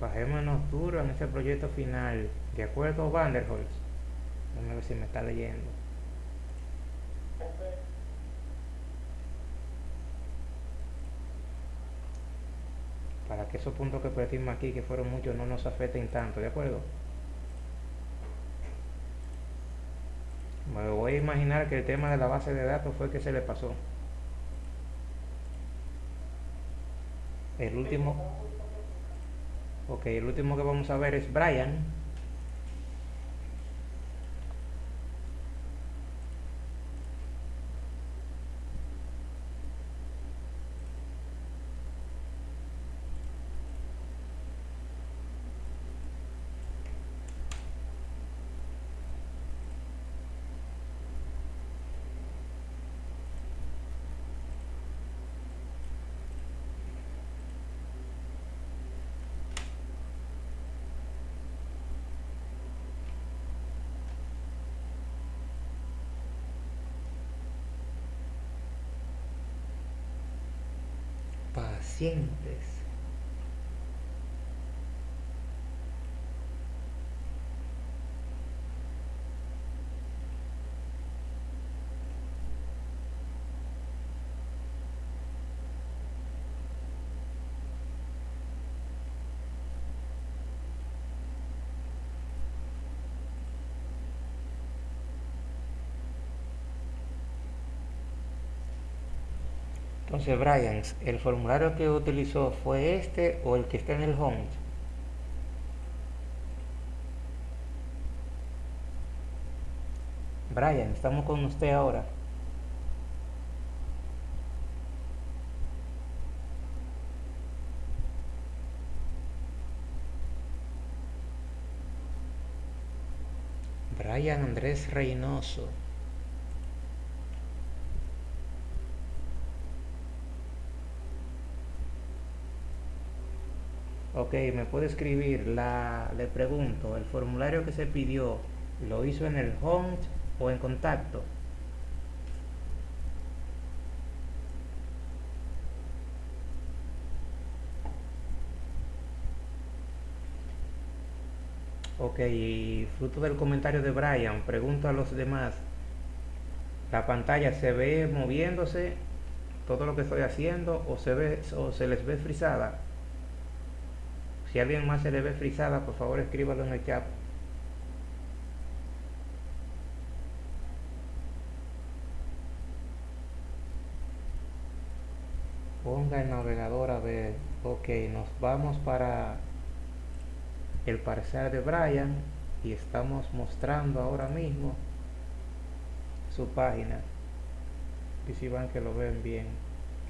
bajémonos duro en este proyecto final. ¿De acuerdo, Vanderholz? A ver si me está leyendo. Para que esos puntos que perdimos aquí, que fueron muchos, no nos afecten tanto, ¿de acuerdo? Me voy a imaginar que el tema de la base de datos fue que se le pasó. El último Ok, el último que vamos a ver es Brian. quién Entonces, Brian, ¿el formulario que utilizó fue este o el que está en el home? Brian, estamos con usted ahora. Brian Andrés Reynoso. Ok, me puede escribir, la, le pregunto, ¿el formulario que se pidió lo hizo en el home o en contacto? Ok, fruto del comentario de Brian, pregunto a los demás, ¿la pantalla se ve moviéndose todo lo que estoy haciendo o se, ve, o se les ve frisada? Si alguien más se le ve frisada, por favor escríbalo en el chat. ponga el navegador a ver ok nos vamos para el parcial de Brian y estamos mostrando ahora mismo su página y si van que lo ven bien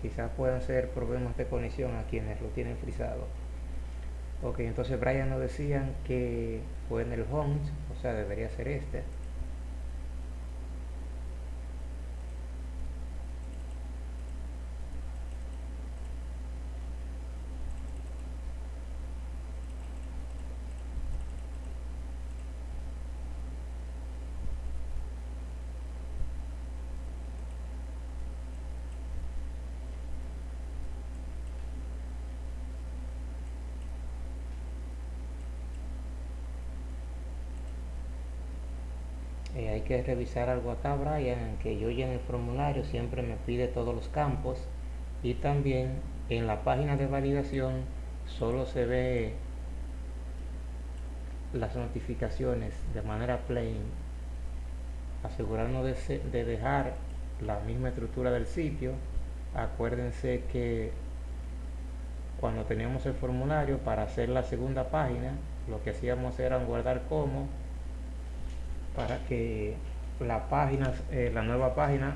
quizás puedan ser problemas de conexión a quienes lo tienen frisado ok entonces Brian nos decían que fue en el home o sea debería ser este Eh, que revisar algo acá Brian que yo en el formulario siempre me pide todos los campos. Y también en la página de validación solo se ve las notificaciones de manera plain asegurarnos de dejar la misma estructura del sitio. Acuérdense que cuando teníamos el formulario para hacer la segunda página lo que hacíamos era guardar como para que la página, eh, la nueva página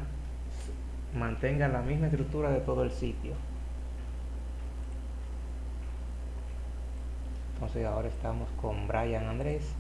mantenga la misma estructura de todo el sitio. Entonces ahora estamos con Brian Andrés.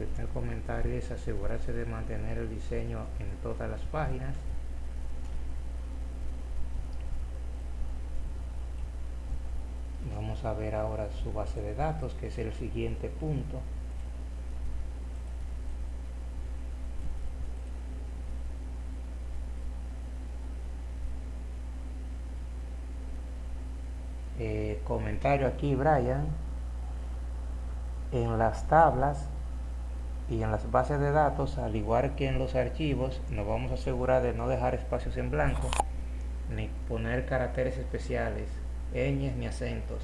El comentario es asegurarse de mantener el diseño en todas las páginas. Vamos a ver ahora su base de datos que es el siguiente punto. Eh, comentario aquí Brian. En las tablas y en las bases de datos, al igual que en los archivos, nos vamos a asegurar de no dejar espacios en blanco, ni poner caracteres especiales, ñes ni acentos.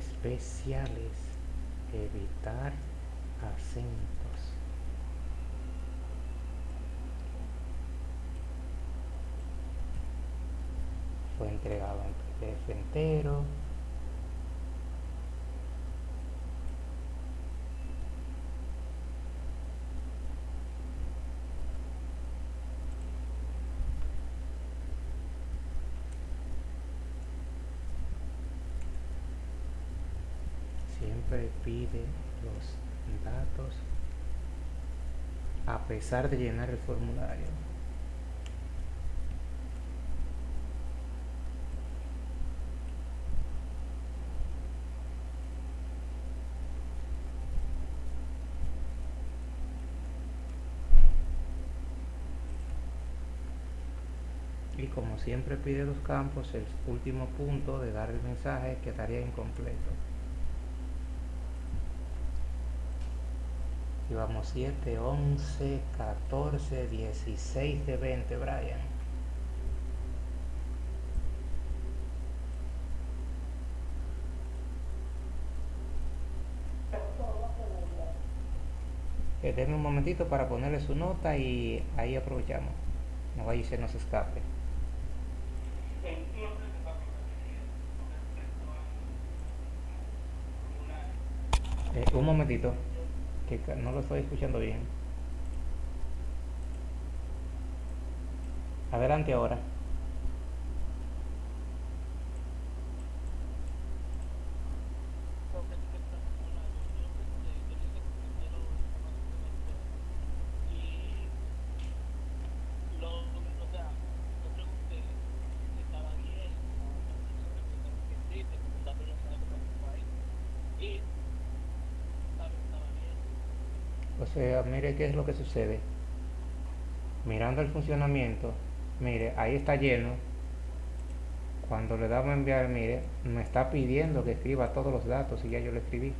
Especiales evitar acentos. Fue entregado en PDF entero pide los datos a pesar de llenar el formulario. y como siempre pide los campos el último punto de dar el mensaje quedaría incompleto Llevamos 7, 11, 14, 16 de 20, Brian. Eh, denme un momentito para ponerle su nota y ahí aprovechamos. No vaya y se nos escape. Eh, un momentito no lo estoy escuchando bien. Adelante ahora. O sea, mire qué es lo que sucede. Mirando el funcionamiento, mire, ahí está lleno. Cuando le damos a enviar, mire, me está pidiendo que escriba todos los datos y ya yo lo escribí.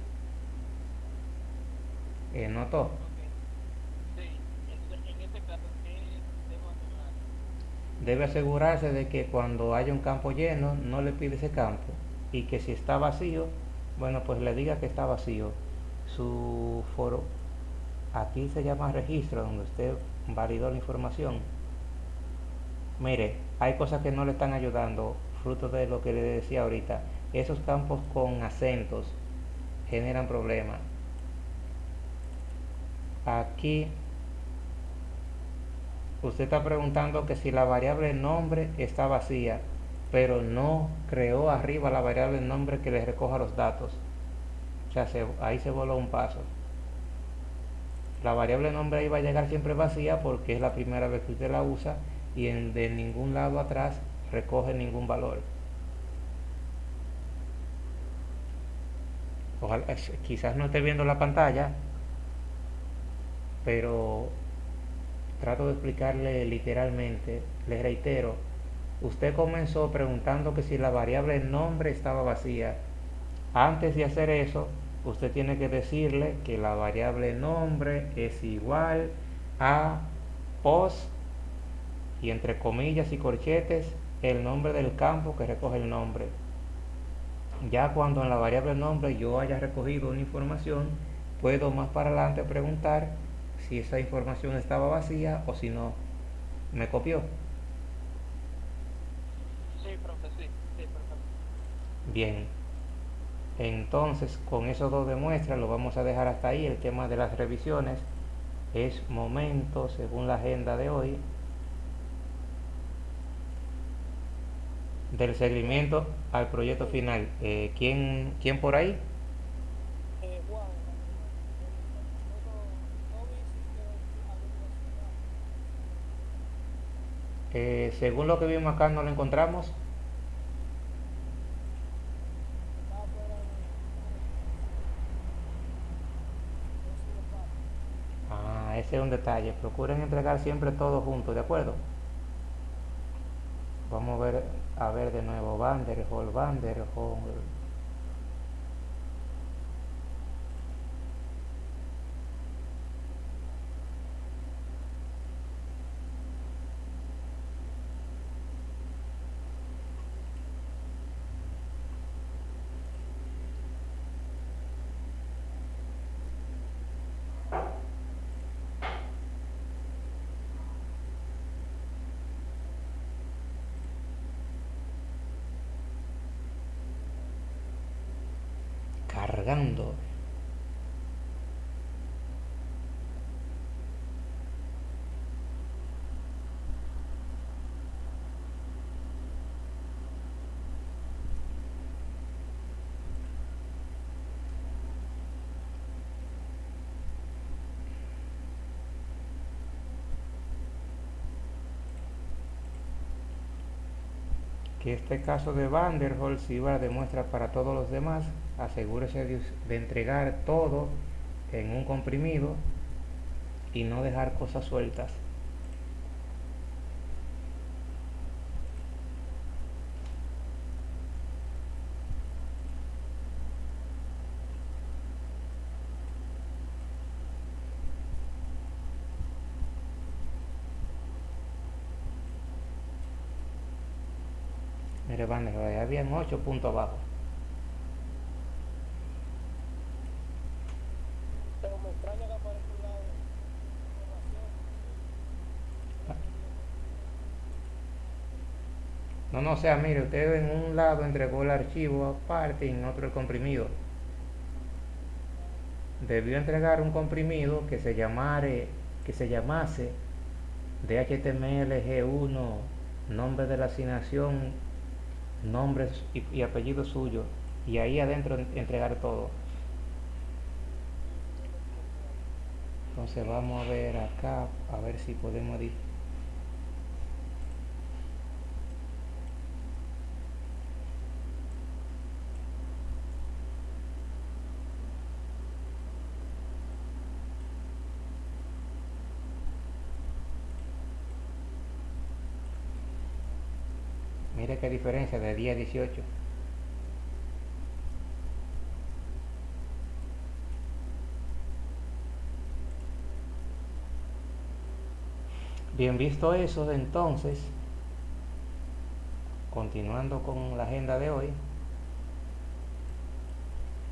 Eh, ¿Notó? Ok. Sí, entonces en este caso, ¿qué debo asegurar? Debe asegurarse de que cuando haya un campo lleno, no le pide ese campo. Y que si está vacío, bueno, pues le diga que está vacío. Su foro, aquí se llama registro, donde usted validó la información. Mire, hay cosas que no le están ayudando, fruto de lo que le decía ahorita. Esos campos con acentos generan problemas. Aquí usted está preguntando que si la variable nombre está vacía, pero no creó arriba la variable nombre que le recoja los datos. O sea, se- ahí se voló un paso. La variable nombre ahí va a llegar siempre vacía porque es la primera vez que usted la usa y en, de ningún lado atrás recoge ningún valor. Ojalá, quizás no esté viendo la pantalla, pero trato de explicarle literalmente. Le reitero, usted comenzó preguntando que si la variable nombre estaba vacía. Antes de hacer eso, usted tiene que decirle que la variable nombre es igual a pos y entre comillas y corchetes el nombre del campo que recoge el nombre. Ya cuando en la variable nombre yo haya recogido una información, puedo más para adelante preguntar si esa información estaba vacía o si no me copió. Sí, profe, sí, sí, perfecto. Bien, entonces con esos dos demuestras lo vamos a dejar hasta ahí. El tema de las revisiones es momento, según la agenda de hoy, del seguimiento al proyecto final. Eh, ¿quién, ¿Quién por ahí? Eh, según lo que vimos acá, no lo encontramos. está fuera de no sé de un detalle. Procuren entregar siempre todo junto, ¿de acuerdo? Vamos a ver, a ver de nuevo. Vanderhol, Vanderhol. Que este caso de Vanderholt sirva de muestra para todos los demás. Asegúrese de, entregar todo en un comprimido y no dejar cosas sueltas. Mire, ahí habían 8 puntos abajo. Pero me extraña que aparezca un lado de información. No, sea, mire, usted en un lado entregó el archivo aparte y en otro el comprimido. Debió entregar un comprimido que se llamare, que se llamase DHTML G1, nombre de la asignación, nombres y, apellido suyo, y ahí adentro en- entregar todo. Entonces vamos a ver acá, a ver si podemos di- Qué diferencia de 10 a 18. Bien visto eso, entonces, continuando con la agenda de hoy,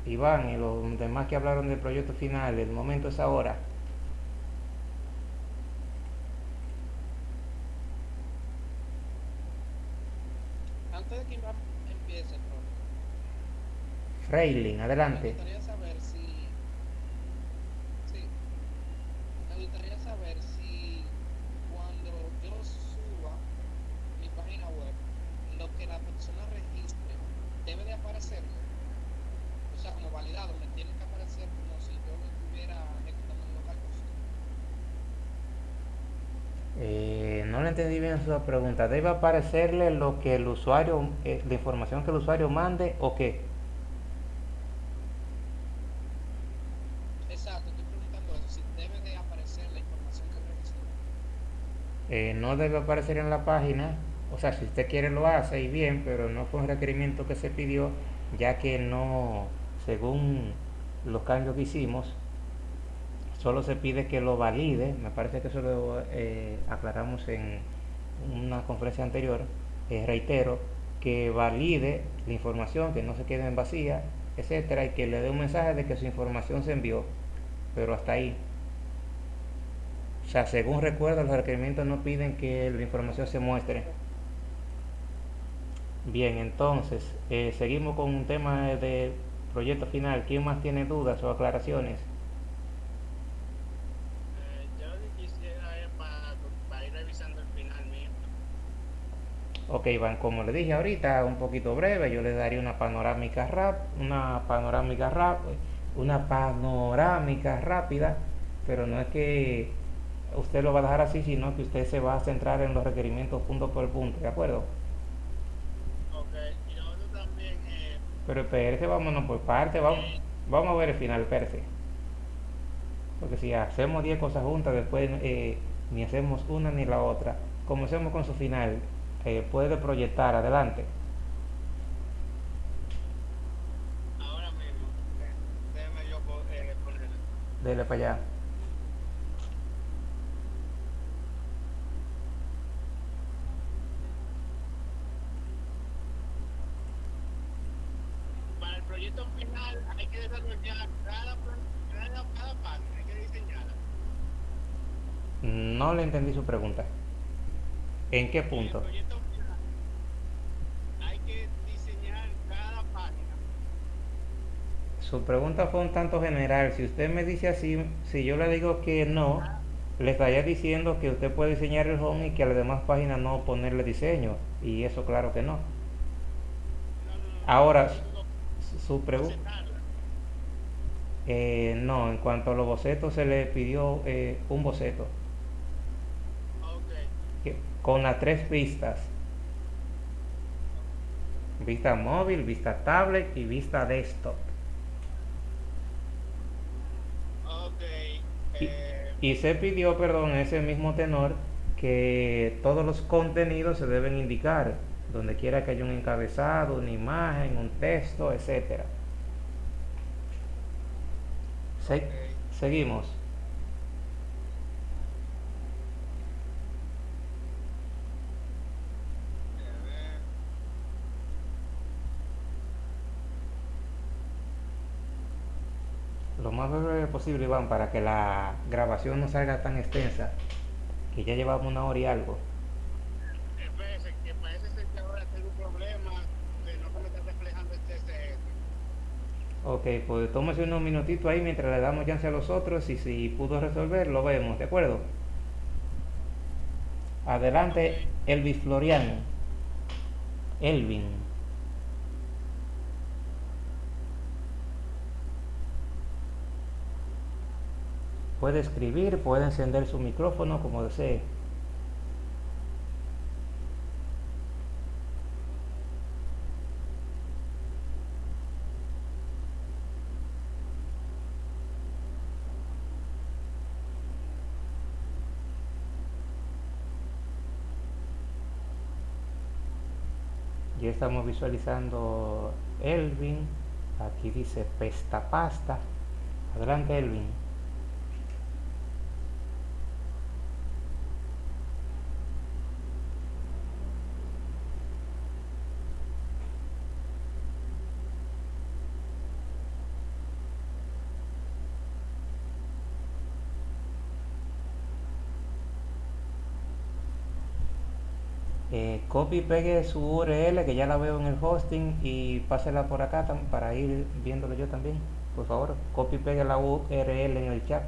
Iván y los demás que hablaron del proyecto final, el momento es ahora. Antes de que Iván empiece, profe, Freilin, me adelante. gustaría saber si. Sí, me gustaría saber si cuando yo suba mi página web, lo que la persona registre debe de aparecerle. O sea, como validado, me tiene que aparecer como si yo lo estuviera ejecutando en local. Eh, no le entendí bien su pregunta. ¿Debe aparecerle lo que el usuario, eh, la información que el usuario mande o qué? Exacto, estoy preguntando eso, si debe de aparecer la información que registró. Eh, no debe aparecer en la página. O sea, si usted quiere lo hace y bien, pero no fue un requerimiento que se pidió, ya que no, según los cambios que hicimos, solo se pide que lo valide. Me parece que eso lo eh, aclaramos en una conferencia anterior. Eh, reitero, que valide la información, que no se quede en vacía, etcétera, y que le dé un mensaje de que su información se envió. Pero hasta ahí. O sea, según recuerdo, los requerimientos no piden que la información se muestre. Bien, entonces, eh, seguimos con un tema de proyecto final. ¿Quién más tiene dudas o aclaraciones? Eh, yo quisiera para, para ir revisando el final mío. Ok, Iván, como le dije ahorita, un poquito breve, yo le daría una panorámica rap, una panorámica rap, una panorámica rápida, pero no es que usted lo va a dejar así, sino que usted se va a centrar en los requerimientos punto por punto, ¿de acuerdo? Ok, y lo otro también, eh, Pero espérese, vámonos por parte, vamos, vamos a ver el final, espérese. Porque si hacemos 10 cosas juntas, después eh, ni hacemos una ni la otra. Comencemos con su final. Eh, puede proyectar, adelante. ahora mismo, eh, déjeme yo eh, ponerlo. Dele para allá. Para el proyecto final hay que desarrollar cada, pro- cada, cada página, hay que diseñarla. No le entendí su pregunta. ¿En qué punto? proyecto final hay que diseñar cada página. Su pregunta fue un tanto general. Si usted me dice así, si yo le digo que no, le estaría diciendo que usted puede diseñar el home y que a las demás páginas no ponerle diseño. Y eso claro que no. No, no, no, Ahora, su pregunta... Eh, no, en cuanto a los bocetos se le pidió eh, un boceto con las tres vistas. Vista móvil, vista tablet y vista desktop. Eh, y se pidió, perdón, ese mismo tenor, que todos los contenidos se deben indicar, donde quiera que haya un encabezado, una imagen, un texto, etcétera. Se- Ok. Seguimos. Lo más breve posible, Iván, para que la grabación no salga tan extensa, que ya llevamos una hora y algo. Espérese, que parece ser que ahora tengo un problema de no que me está reflejando el TCS. Ok, pues tómese unos minutitos ahí mientras le damos chance a los otros y si pudo resolver, lo vemos, ¿de acuerdo? Adelante, Elvis Florian. Elvin. Puede escribir, puede encender su micrófono como desee. Ya estamos visualizando Elvin. Aquí dice pesta pasta. Adelante Elvin. Eh, copy y pegue su URL que ya la veo en el hosting y pásela por acá para ir viéndolo yo también. Por favor, copy y pegue la URL en el chat.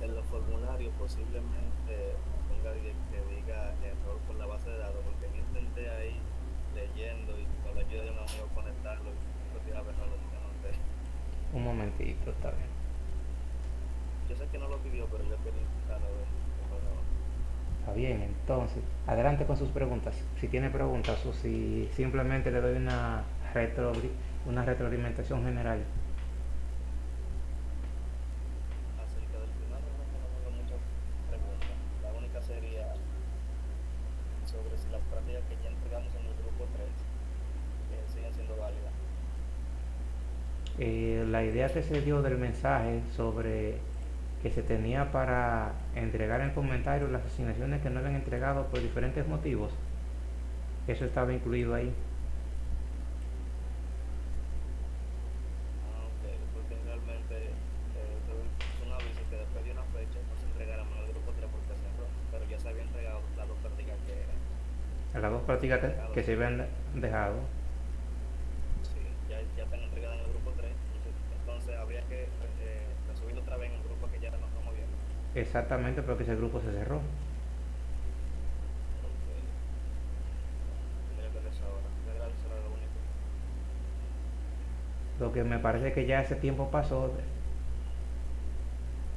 en los formularios posiblemente ponga di- que diga error con la base de datos, porque yo intenté ahí leyendo y con la ayuda de un amigo conectarlo y no tiraba error, así que no sé. Un momentito, está bien. Yo sé que no lo pidió, pero yo quería intentarlo a ver. pero Está bien, entonces, adelante con sus preguntas. Si tiene preguntas o si simplemente le doy una, retro, una retroalimentación general. acerca del final, no no tengo muchas preguntas. La única sería sobre si las prácticas que ya entregamos en el grupo 3 siguen siendo válidas. Eh, la idea que se dio del mensaje sobre que se tenía para entregar en comentarios las asignaciones que no habían entregado por diferentes motivos, eso estaba incluido ahí. Ok, porque realmente tuve un aviso que después de una fecha no se entregaran en el grupo 3 porque se cerró, pero ya se había entregado las dos prácticas que A las dos prácticas que, se habían dejado. sí, ya, ya están entregadas en el grupo 3, entonces, habría que eh, otra vez en el grupo que ya nos estamos viendo. Exactamente porque ese grupo se cerró. Lo que me parece que ya ese tiempo pasó.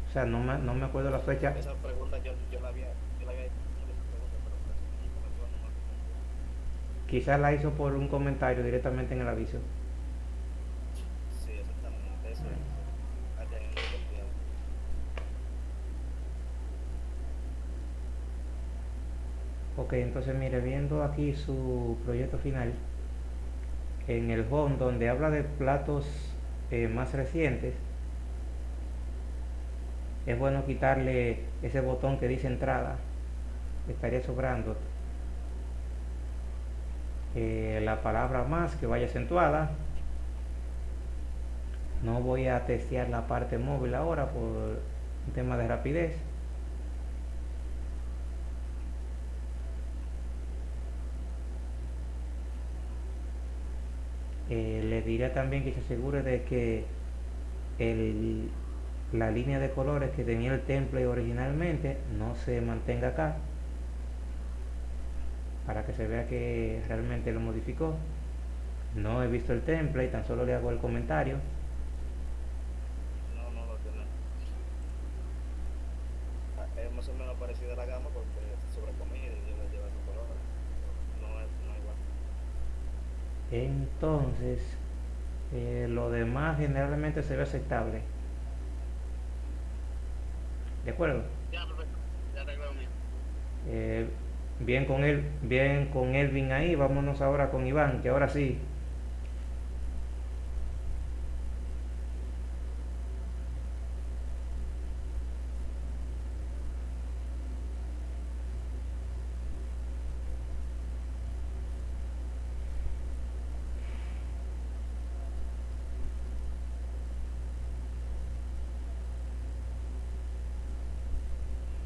O sea, no me, no me acuerdo la fecha. Esa pregunta yo, yo la había, yo la hecho no no. Quizás la hizo por un comentario directamente en el aviso. Sí, exactamente, eso es. Allá en el grupo tiempo. Ok, entonces mire, viendo aquí su proyecto final, en el home donde habla de platos eh, más recientes, es bueno quitarle ese botón que dice entrada, estaría sobrando eh, la palabra más que vaya acentuada. No voy a testear la parte móvil ahora por un tema de rapidez. También que se asegure de que el- la línea de colores que tenía el template originalmente no se mantenga acá para que se vea que realmente lo modificó no he visto el template tan solo le hago el comentario No, no lo tiene. Ah, Es más o menos parecida a la gama porque es sobre comida y colores. No es, no es igual. entonces eh, lo demás generalmente se ve aceptable de acuerdo Ya, perfecto. Ya. Eh, bien con él, bien con Elvin ahí, vámonos ahora con Iván, que ahora sí.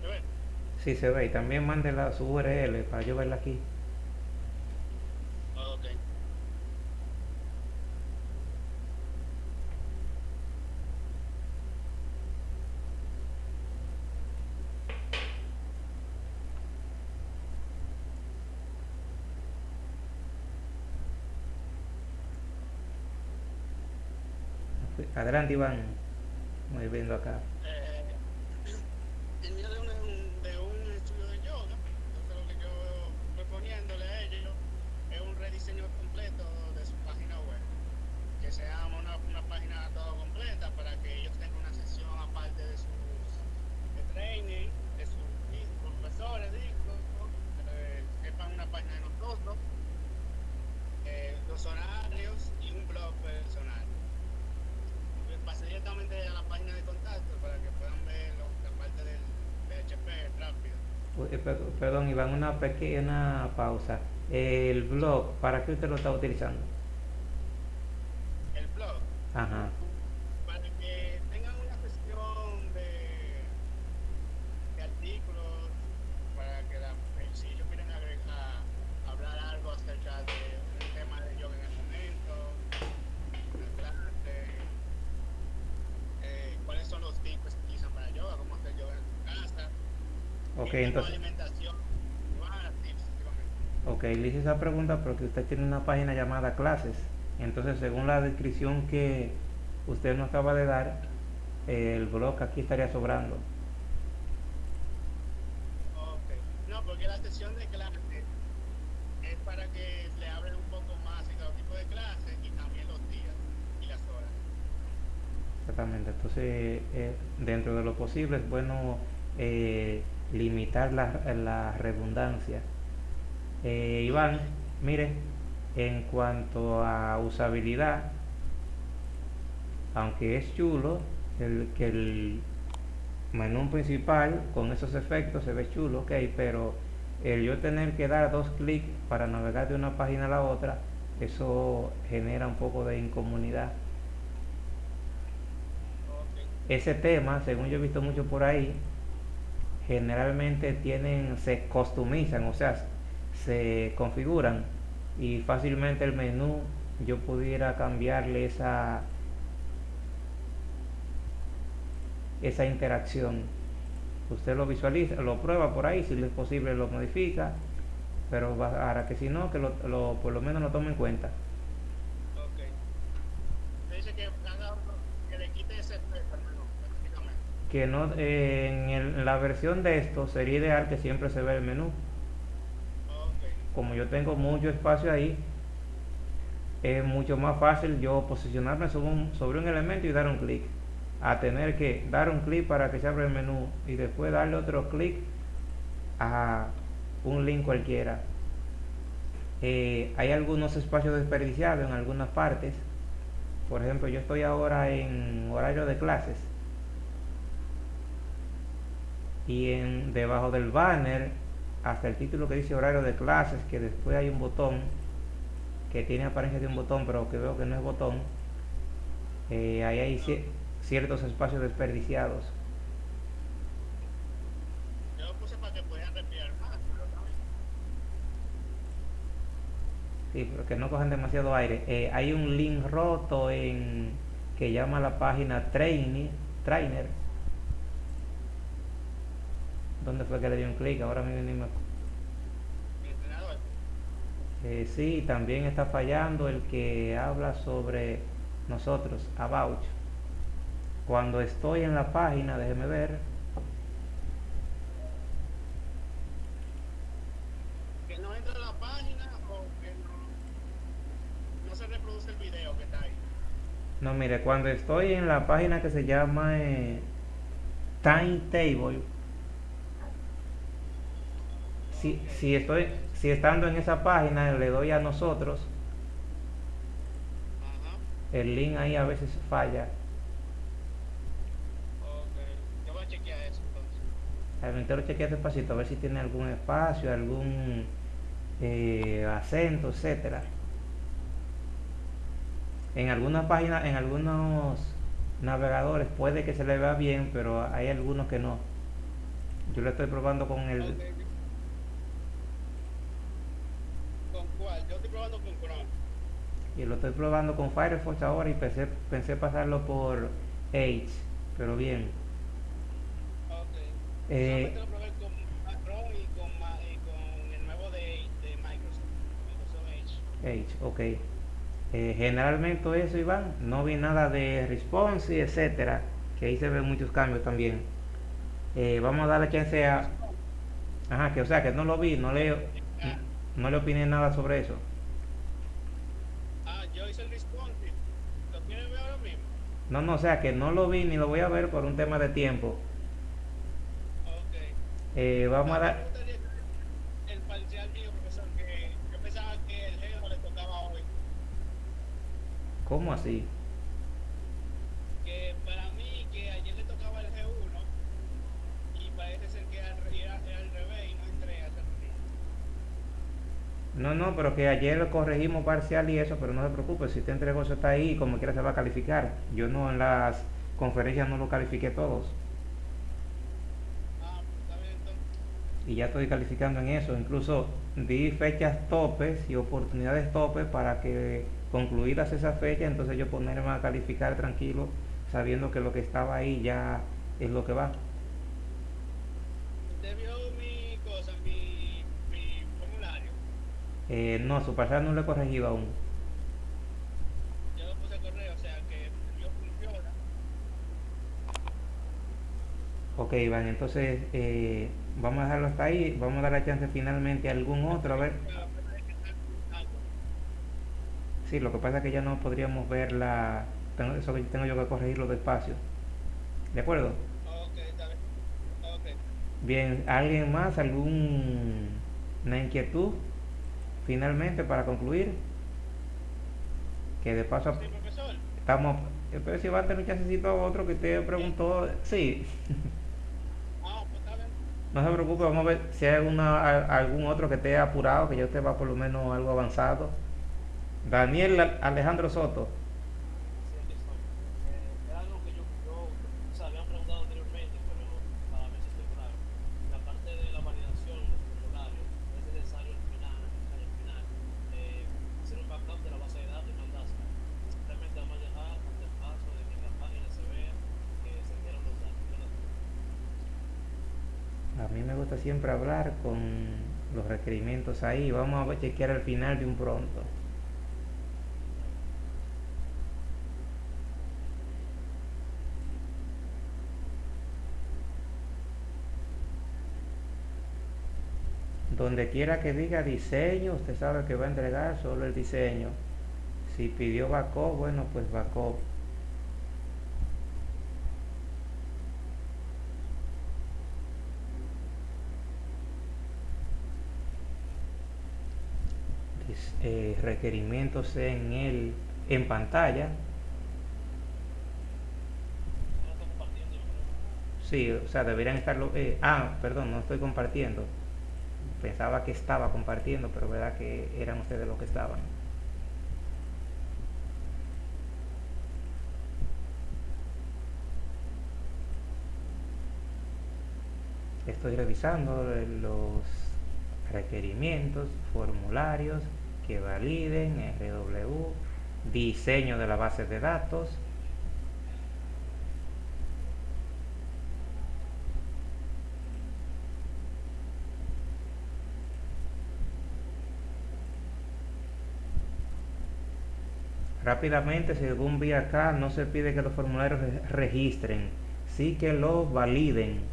¿Se ve? Sí se ve, y también mándela su URL para yo verla aquí. Ok. Adelante Iván, voy viendo acá. Eh, el mío de un, de un estudio de yoga, entonces lo que yo página para que ellos tengan una sesión aparte de sus de training, de sus profesores, digo, eh, sepan una página de nosotros, eh, los horarios y un blog personal. Pasé directamente a la página de contacto para que puedan ver lo- la parte del PHP rápido. Eh, per- Perdón, Iván, una pequeña pausa. El blog, ¿para qué usted lo está utilizando? El blog, Ajá. para que tengan una sesión de, de artículos, para que la, eh, si ellos quieren agregar, hablar algo acerca de un tema de yoga en el momento, una clase, eh, cuáles son los tips que se utilizan para yoga, cómo hacer yoga en tu casa, Ok, qué tipo de entonces, alimentación, igual, tips, básicamente. Ok, le hice esa pregunta porque usted tiene una página llamada clases. Entonces, según la descripción que usted nos acaba de dar, eh, el blog aquí estaría sobrando. Ok. No, porque la sesión de clase es para que le abren un poco más en cada tipo de clase y también los días y las horas. Exactamente. Entonces, eh, dentro de lo posible es bueno eh, limitar la, la redundancia. Eh, Iván, mire, en cuanto a usabilidad, aunque es chulo, el, que el menú principal con esos efectos se ve chulo, ok, pero el yo tener que dar dos clics para navegar de una página a la otra, eso genera un poco de incomodidad. Ok. Ese tema, según yo he visto mucho por ahí, generalmente tienen, se customizan, o sea, se configuran y fácilmente el menú yo pudiera cambiarle esa esa interacción. Usted lo visualiza, lo prueba por ahí, si es posible lo modifica, pero ahora que si no, que lo, lo- por lo menos lo tome en cuenta. Que haga uno que le quite ese efecto al menú, prácticamente. Que no, eh, en el- en la versión de esto sería ideal que siempre se vea el menú. Como yo tengo mucho espacio ahí, es mucho más fácil yo posicionarme sobre un, sobre un elemento y dar un clic. A tener que dar un clic para que se abra el menú y después darle otro clic a un link cualquiera. Eh, hay algunos espacios desperdiciados en algunas partes. Por ejemplo, yo estoy ahora en horario de clases. Y en, debajo del banner hasta el título que dice horario de clases, que después hay un botón que tiene apariencia de un botón, pero que veo que no es botón. Eh, ahí hay ci- ciertos espacios desperdiciados. Yo lo puse para que pudieran respirar más, pero también. Sí, pero que no cojan demasiado aire. Eh, hay un link roto en que llama la página Traini- Trainer. ¿Dónde fue que le di un clic? Ahora mismo ni me acu- Mi entrenador. Eh, sí, también está fallando el que habla sobre nosotros, About. Cuando estoy en la página, déjeme ver, Que no entra la página o que no, no se reproduce el video que está ahí. no mire, cuando estoy en la página que se llama eh, Timetable, si, si estoy, si estando en esa página le doy a nosotros, el link ahí a veces falla. Yo voy a chequear eso entonces. Entero chequea despacito a ver si tiene algún espacio, algún eh, acento, etcétera. En algunas páginas, en algunos navegadores puede que se le vea bien, pero hay algunos que no. Yo lo estoy probando con el. ¿Con cuál? Yo estoy probando con Chrome. Y lo estoy probando con Firefox ahora y pensé, pensé pasarlo por Edge, pero bien. Ok. Eh, Solamente lo probé con Mac Chrome y con, Ma- y con el nuevo de, de Microsoft. Microsoft Edge. Edge, ok. Eh, generalmente eso, Iván, no vi nada de response y etcétera, que ahí se ven muchos cambios también. Eh, vamos a darle chance a... Ajá, que o sea, que no lo vi, no le, no le opiné nada sobre eso. Ah, yo hice el responsive. ¿Lo quieren ver ahora mismo? No, no, o sea que no lo vi ni lo voy a ver por un tema de tiempo. Ok. Eh, vamos a dar... el parcial mío, profesor, que yo pensaba que el género le tocaba hoy. ¿Cómo así? Que para mí, que ayer le tocaba el G1 y parece ser que era, al re- era- era al revés y no entré a esa reunión. No, no, pero que ayer corregimos parcial y eso, pero no se preocupe, si te entregó eso está ahí, como quiera se va a calificar. Yo no en las conferencias no lo califiqué todos. Y ya estoy calificando en eso. Incluso di fechas topes y oportunidades topes para que concluidas esas fechas, entonces yo ponerme a calificar tranquilo, sabiendo que lo que estaba ahí ya es lo que va. Usted Eh, no, su parcial no lo he corregido aún. Yo lo puse a correo, o sea que yo funciona. Ok, Iván, entonces eh, vamos a dejarlo hasta ahí, vamos a dar la chance finalmente a algún otro, a ver. Sí, lo que pasa es que ya no podríamos ver la... Tengo, eso que tengo yo que corregirlo despacio. ¿De acuerdo? Bien, ¿alguien más? ¿Alguna inquietud? Finalmente, para concluir. Que de paso Sí, estamos... eh, Pero si va a tener un chancecito otro que usted preguntó... Sí, Ah, pues no se preocupe, vamos a ver si hay alguna, a- algún otro que esté apurado, que ya usted va por lo menos algo avanzado. Daniel Al- Alejandro Soto. Sí, aquí estoy. Eh, es algo que yo, yo, o sea, habían preguntado anteriormente, pero para ver si estoy claro. La parte de la validación de los formularios, es necesario al final, al final, eh, hacer un backup de la base de datos y mandársela. Simplemente vamos a dejar hasta el paso de que en la página se vea que se dieron los datos. ¿verdad? A mí me gusta siempre hablar con los requerimientos ahí. Vamos a chequear al final de un pronto. Donde quiera que diga diseño, usted sabe que va a entregar solo el diseño. Si pidió backup, bueno, pues backup. Dis- eh, requerimientos en el en pantalla. Sí, o sea, deberían estarlo. eh, ah, perdón, no estoy compartiendo. Pensaba que estaba compartiendo, pero verdad que eran ustedes los que estaban. Estoy revisando los requerimientos, formularios que validen, RW, diseño de la base de datos. Rápidamente, según vi acá, no se pide que los formularios re- registren, sí que los validen.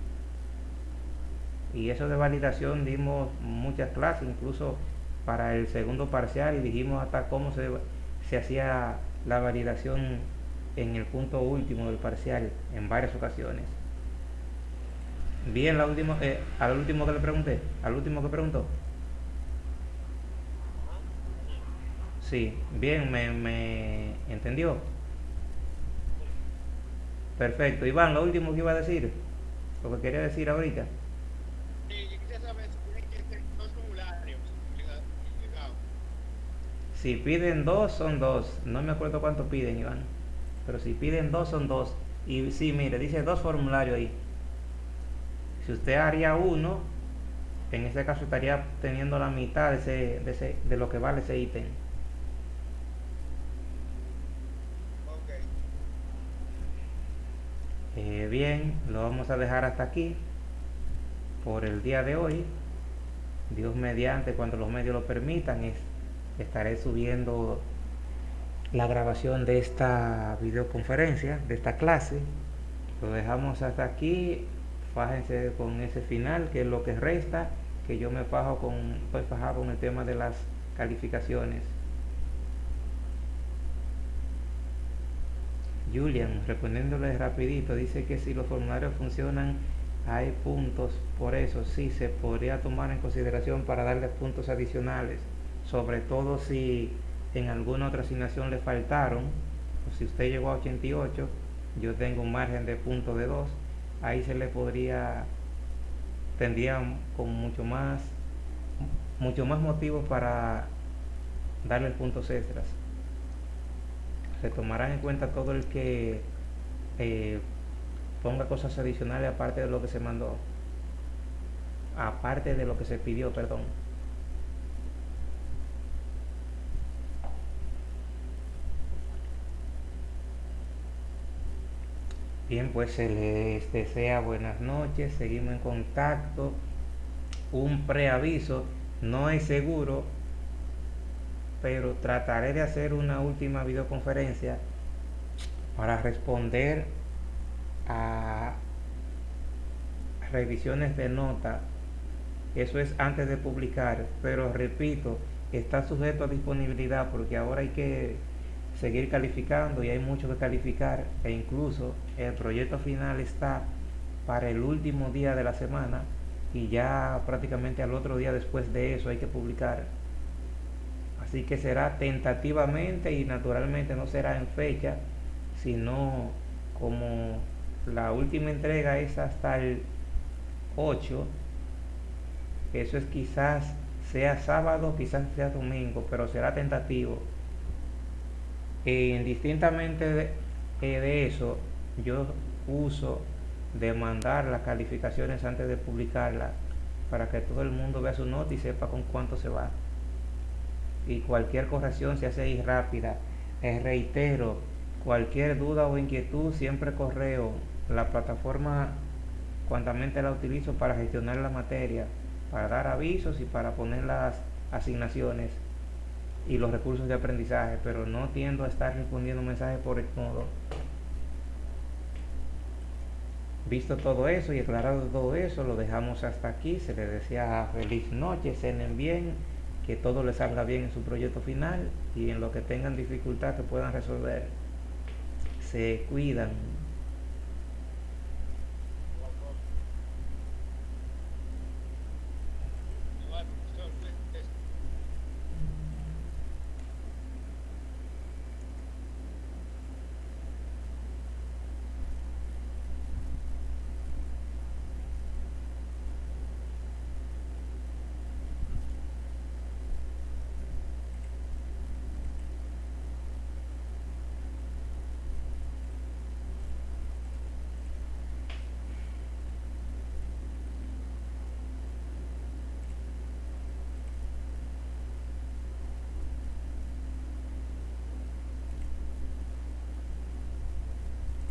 Y eso de validación dimos muchas clases, incluso para el segundo parcial, y dijimos hasta cómo se, se hacía la validación en el punto último del parcial en varias ocasiones. Bien, la última, eh, al último que le pregunté, al último que preguntó. Sí, bien, me, me entendió. Perfecto. Iván, lo último que iba a decir, lo que quería decir ahorita. Sí, yo quisiera saber si tienen que ser dos formularios liga- ligados. Si piden dos, son dos. No me acuerdo cuánto piden, Iván. Pero si piden dos, son dos. Y sí, mire, dice dos formularios ahí. Si usted haría uno, en ese caso estaría teniendo la mitad de, ese, de, ese- de lo que vale ese ítem. Eh, bien, lo vamos a dejar hasta aquí por el día de hoy. Dios mediante, cuando los medios lo permitan, es- estaré subiendo la grabación de esta videoconferencia, de esta clase. Lo dejamos hasta aquí. Fájense con ese final, que es lo que resta, que yo me fajo con, fajado con el tema de las calificaciones. Julian, respondiéndole rapidito, dice que si los formularios funcionan hay puntos, por eso sí se podría tomar en consideración para darle puntos adicionales, sobre todo si en alguna otra asignación le faltaron, o si usted llegó a 88, yo tengo un margen de punto de 2, ahí se le podría, tendría con mucho más, mucho más motivos para darle puntos extras. Se tomarán en cuenta todo el que eh, ponga cosas adicionales aparte de lo que se mandó, aparte de lo que se pidió, perdón. Bien, pues se les desea buenas noches, seguimos en contacto. Un preaviso, no es seguro, pero trataré de hacer una última videoconferencia para responder a revisiones de nota. Eso es antes de publicar, pero repito, está sujeto a disponibilidad porque ahora hay que seguir calificando y hay mucho que calificar e incluso el proyecto final está para el último día de la semana y ya prácticamente al otro día después de eso hay que publicar. Así que será tentativamente y naturalmente no será en fecha, sino como la última entrega es hasta el 8. Eso es quizás sea sábado, quizás sea domingo, pero será tentativo. Indistintamente de, eh, de eso, yo uso de mandar las calificaciones antes de publicarlas para que todo el mundo vea su nota y sepa con cuánto se va y cualquier corrección se hace ahí rápida. Eh, reitero, cualquier duda o inquietud, siempre correo. La plataforma cuantamente la utilizo para gestionar la materia, para dar avisos y para poner las asignaciones y los recursos de aprendizaje, pero no tiendo a estar respondiendo mensajes por el modo. Visto todo eso y aclarado todo eso, lo dejamos hasta aquí. Se les desea feliz noche, cenen bien que todo les salga bien en su proyecto final y en lo que tengan dificultad que puedan resolver. Se cuidan.